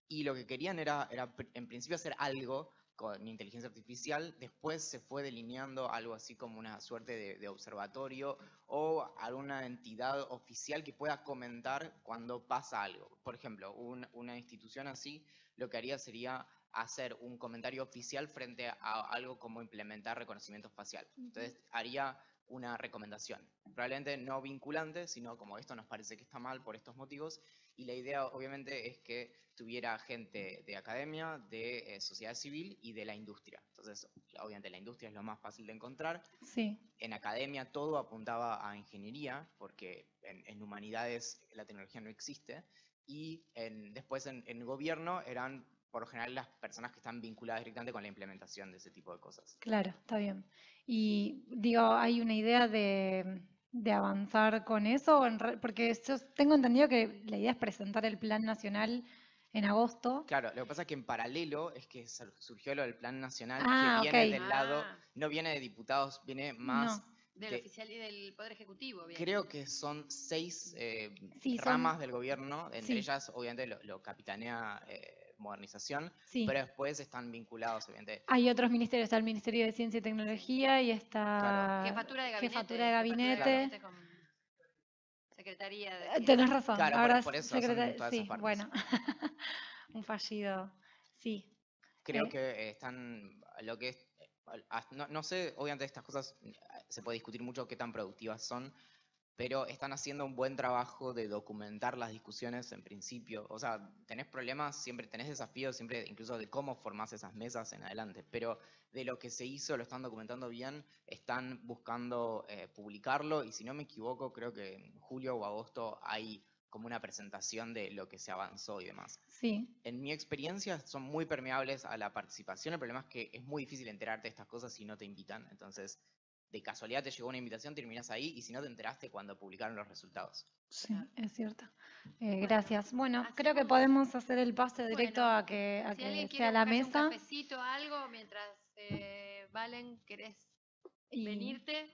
Y lo que querían era, era en principio hacer algo con inteligencia artificial, después se fue delineando algo así como una suerte de, de observatorio o alguna entidad oficial que pueda comentar cuando pasa algo. Por ejemplo, un- una institución así lo que haría sería hacer un comentario oficial frente a algo como implementar reconocimiento facial. Entonces haría una recomendación, probablemente no vinculante, sino como esto nos parece que está mal por estos motivos, y la idea obviamente es que tuviera gente de academia, de eh, sociedad civil y de la industria. Entonces, obviamente la industria es lo más fácil de encontrar. Sí, En academia todo apuntaba a ingeniería, porque en, en humanidades la tecnología no existe. y en- después en, en gobierno eran por lo general las personas que están vinculadas directamente con la implementación de ese tipo de cosas. Claro, está bien. Y digo, ¿hay una idea de, de avanzar con eso? Porque yo tengo entendido que la idea es presentar el plan nacional en agosto. Claro, lo que pasa es que en paralelo es que sur- surgió lo del plan nacional Ah, que viene ok. del lado, Ah, no viene de diputados, viene más, del de- oficial y del Poder Ejecutivo. bien. creo que son seis eh, Sí, son- ramas del gobierno, entre sí. ellas obviamente lo, lo capitanea eh, modernización, Sí. pero después están vinculados obviamente. Hay otros ministerios, está el Ministerio de Ciencia y Tecnología y está Claro. Jefatura de gabinete. Jefatura de gabinete. Secretaría de... Eh, Tenés razón, Claro, por- ahora por es eso son secretaria- todas esas sí, partes. bueno, [laughs] un fallido, sí. Creo Eh. que eh, están, lo que es, no, no sé, obviamente estas cosas se puede discutir mucho qué tan productivas son, pero están haciendo un buen trabajo de documentar las discusiones en principio. O sea, tenés problemas, siempre tenés desafíos, siempre incluso de cómo formás esas mesas en adelante, pero de lo que se hizo lo están documentando bien, están buscando eh, publicarlo y si no me equivoco, creo que en julio o agosto hay como una presentación de lo que se avanzó y demás Sí, en mi experiencia son muy permeables a la participación. El problema es que es muy difícil enterarte de estas cosas si no te invitan. Entonces, de casualidad te llegó una invitación, terminás ahí y si no te enteraste cuando publicaron los resultados. sí, es cierto. Eh, gracias. Bueno, creo que podemos hacer el pase directo Bueno, a que, a Si que alguien sea quiere la buscarse un mesa. cafecito, algo, mientras eh, Valen, ¿querés y- venirte?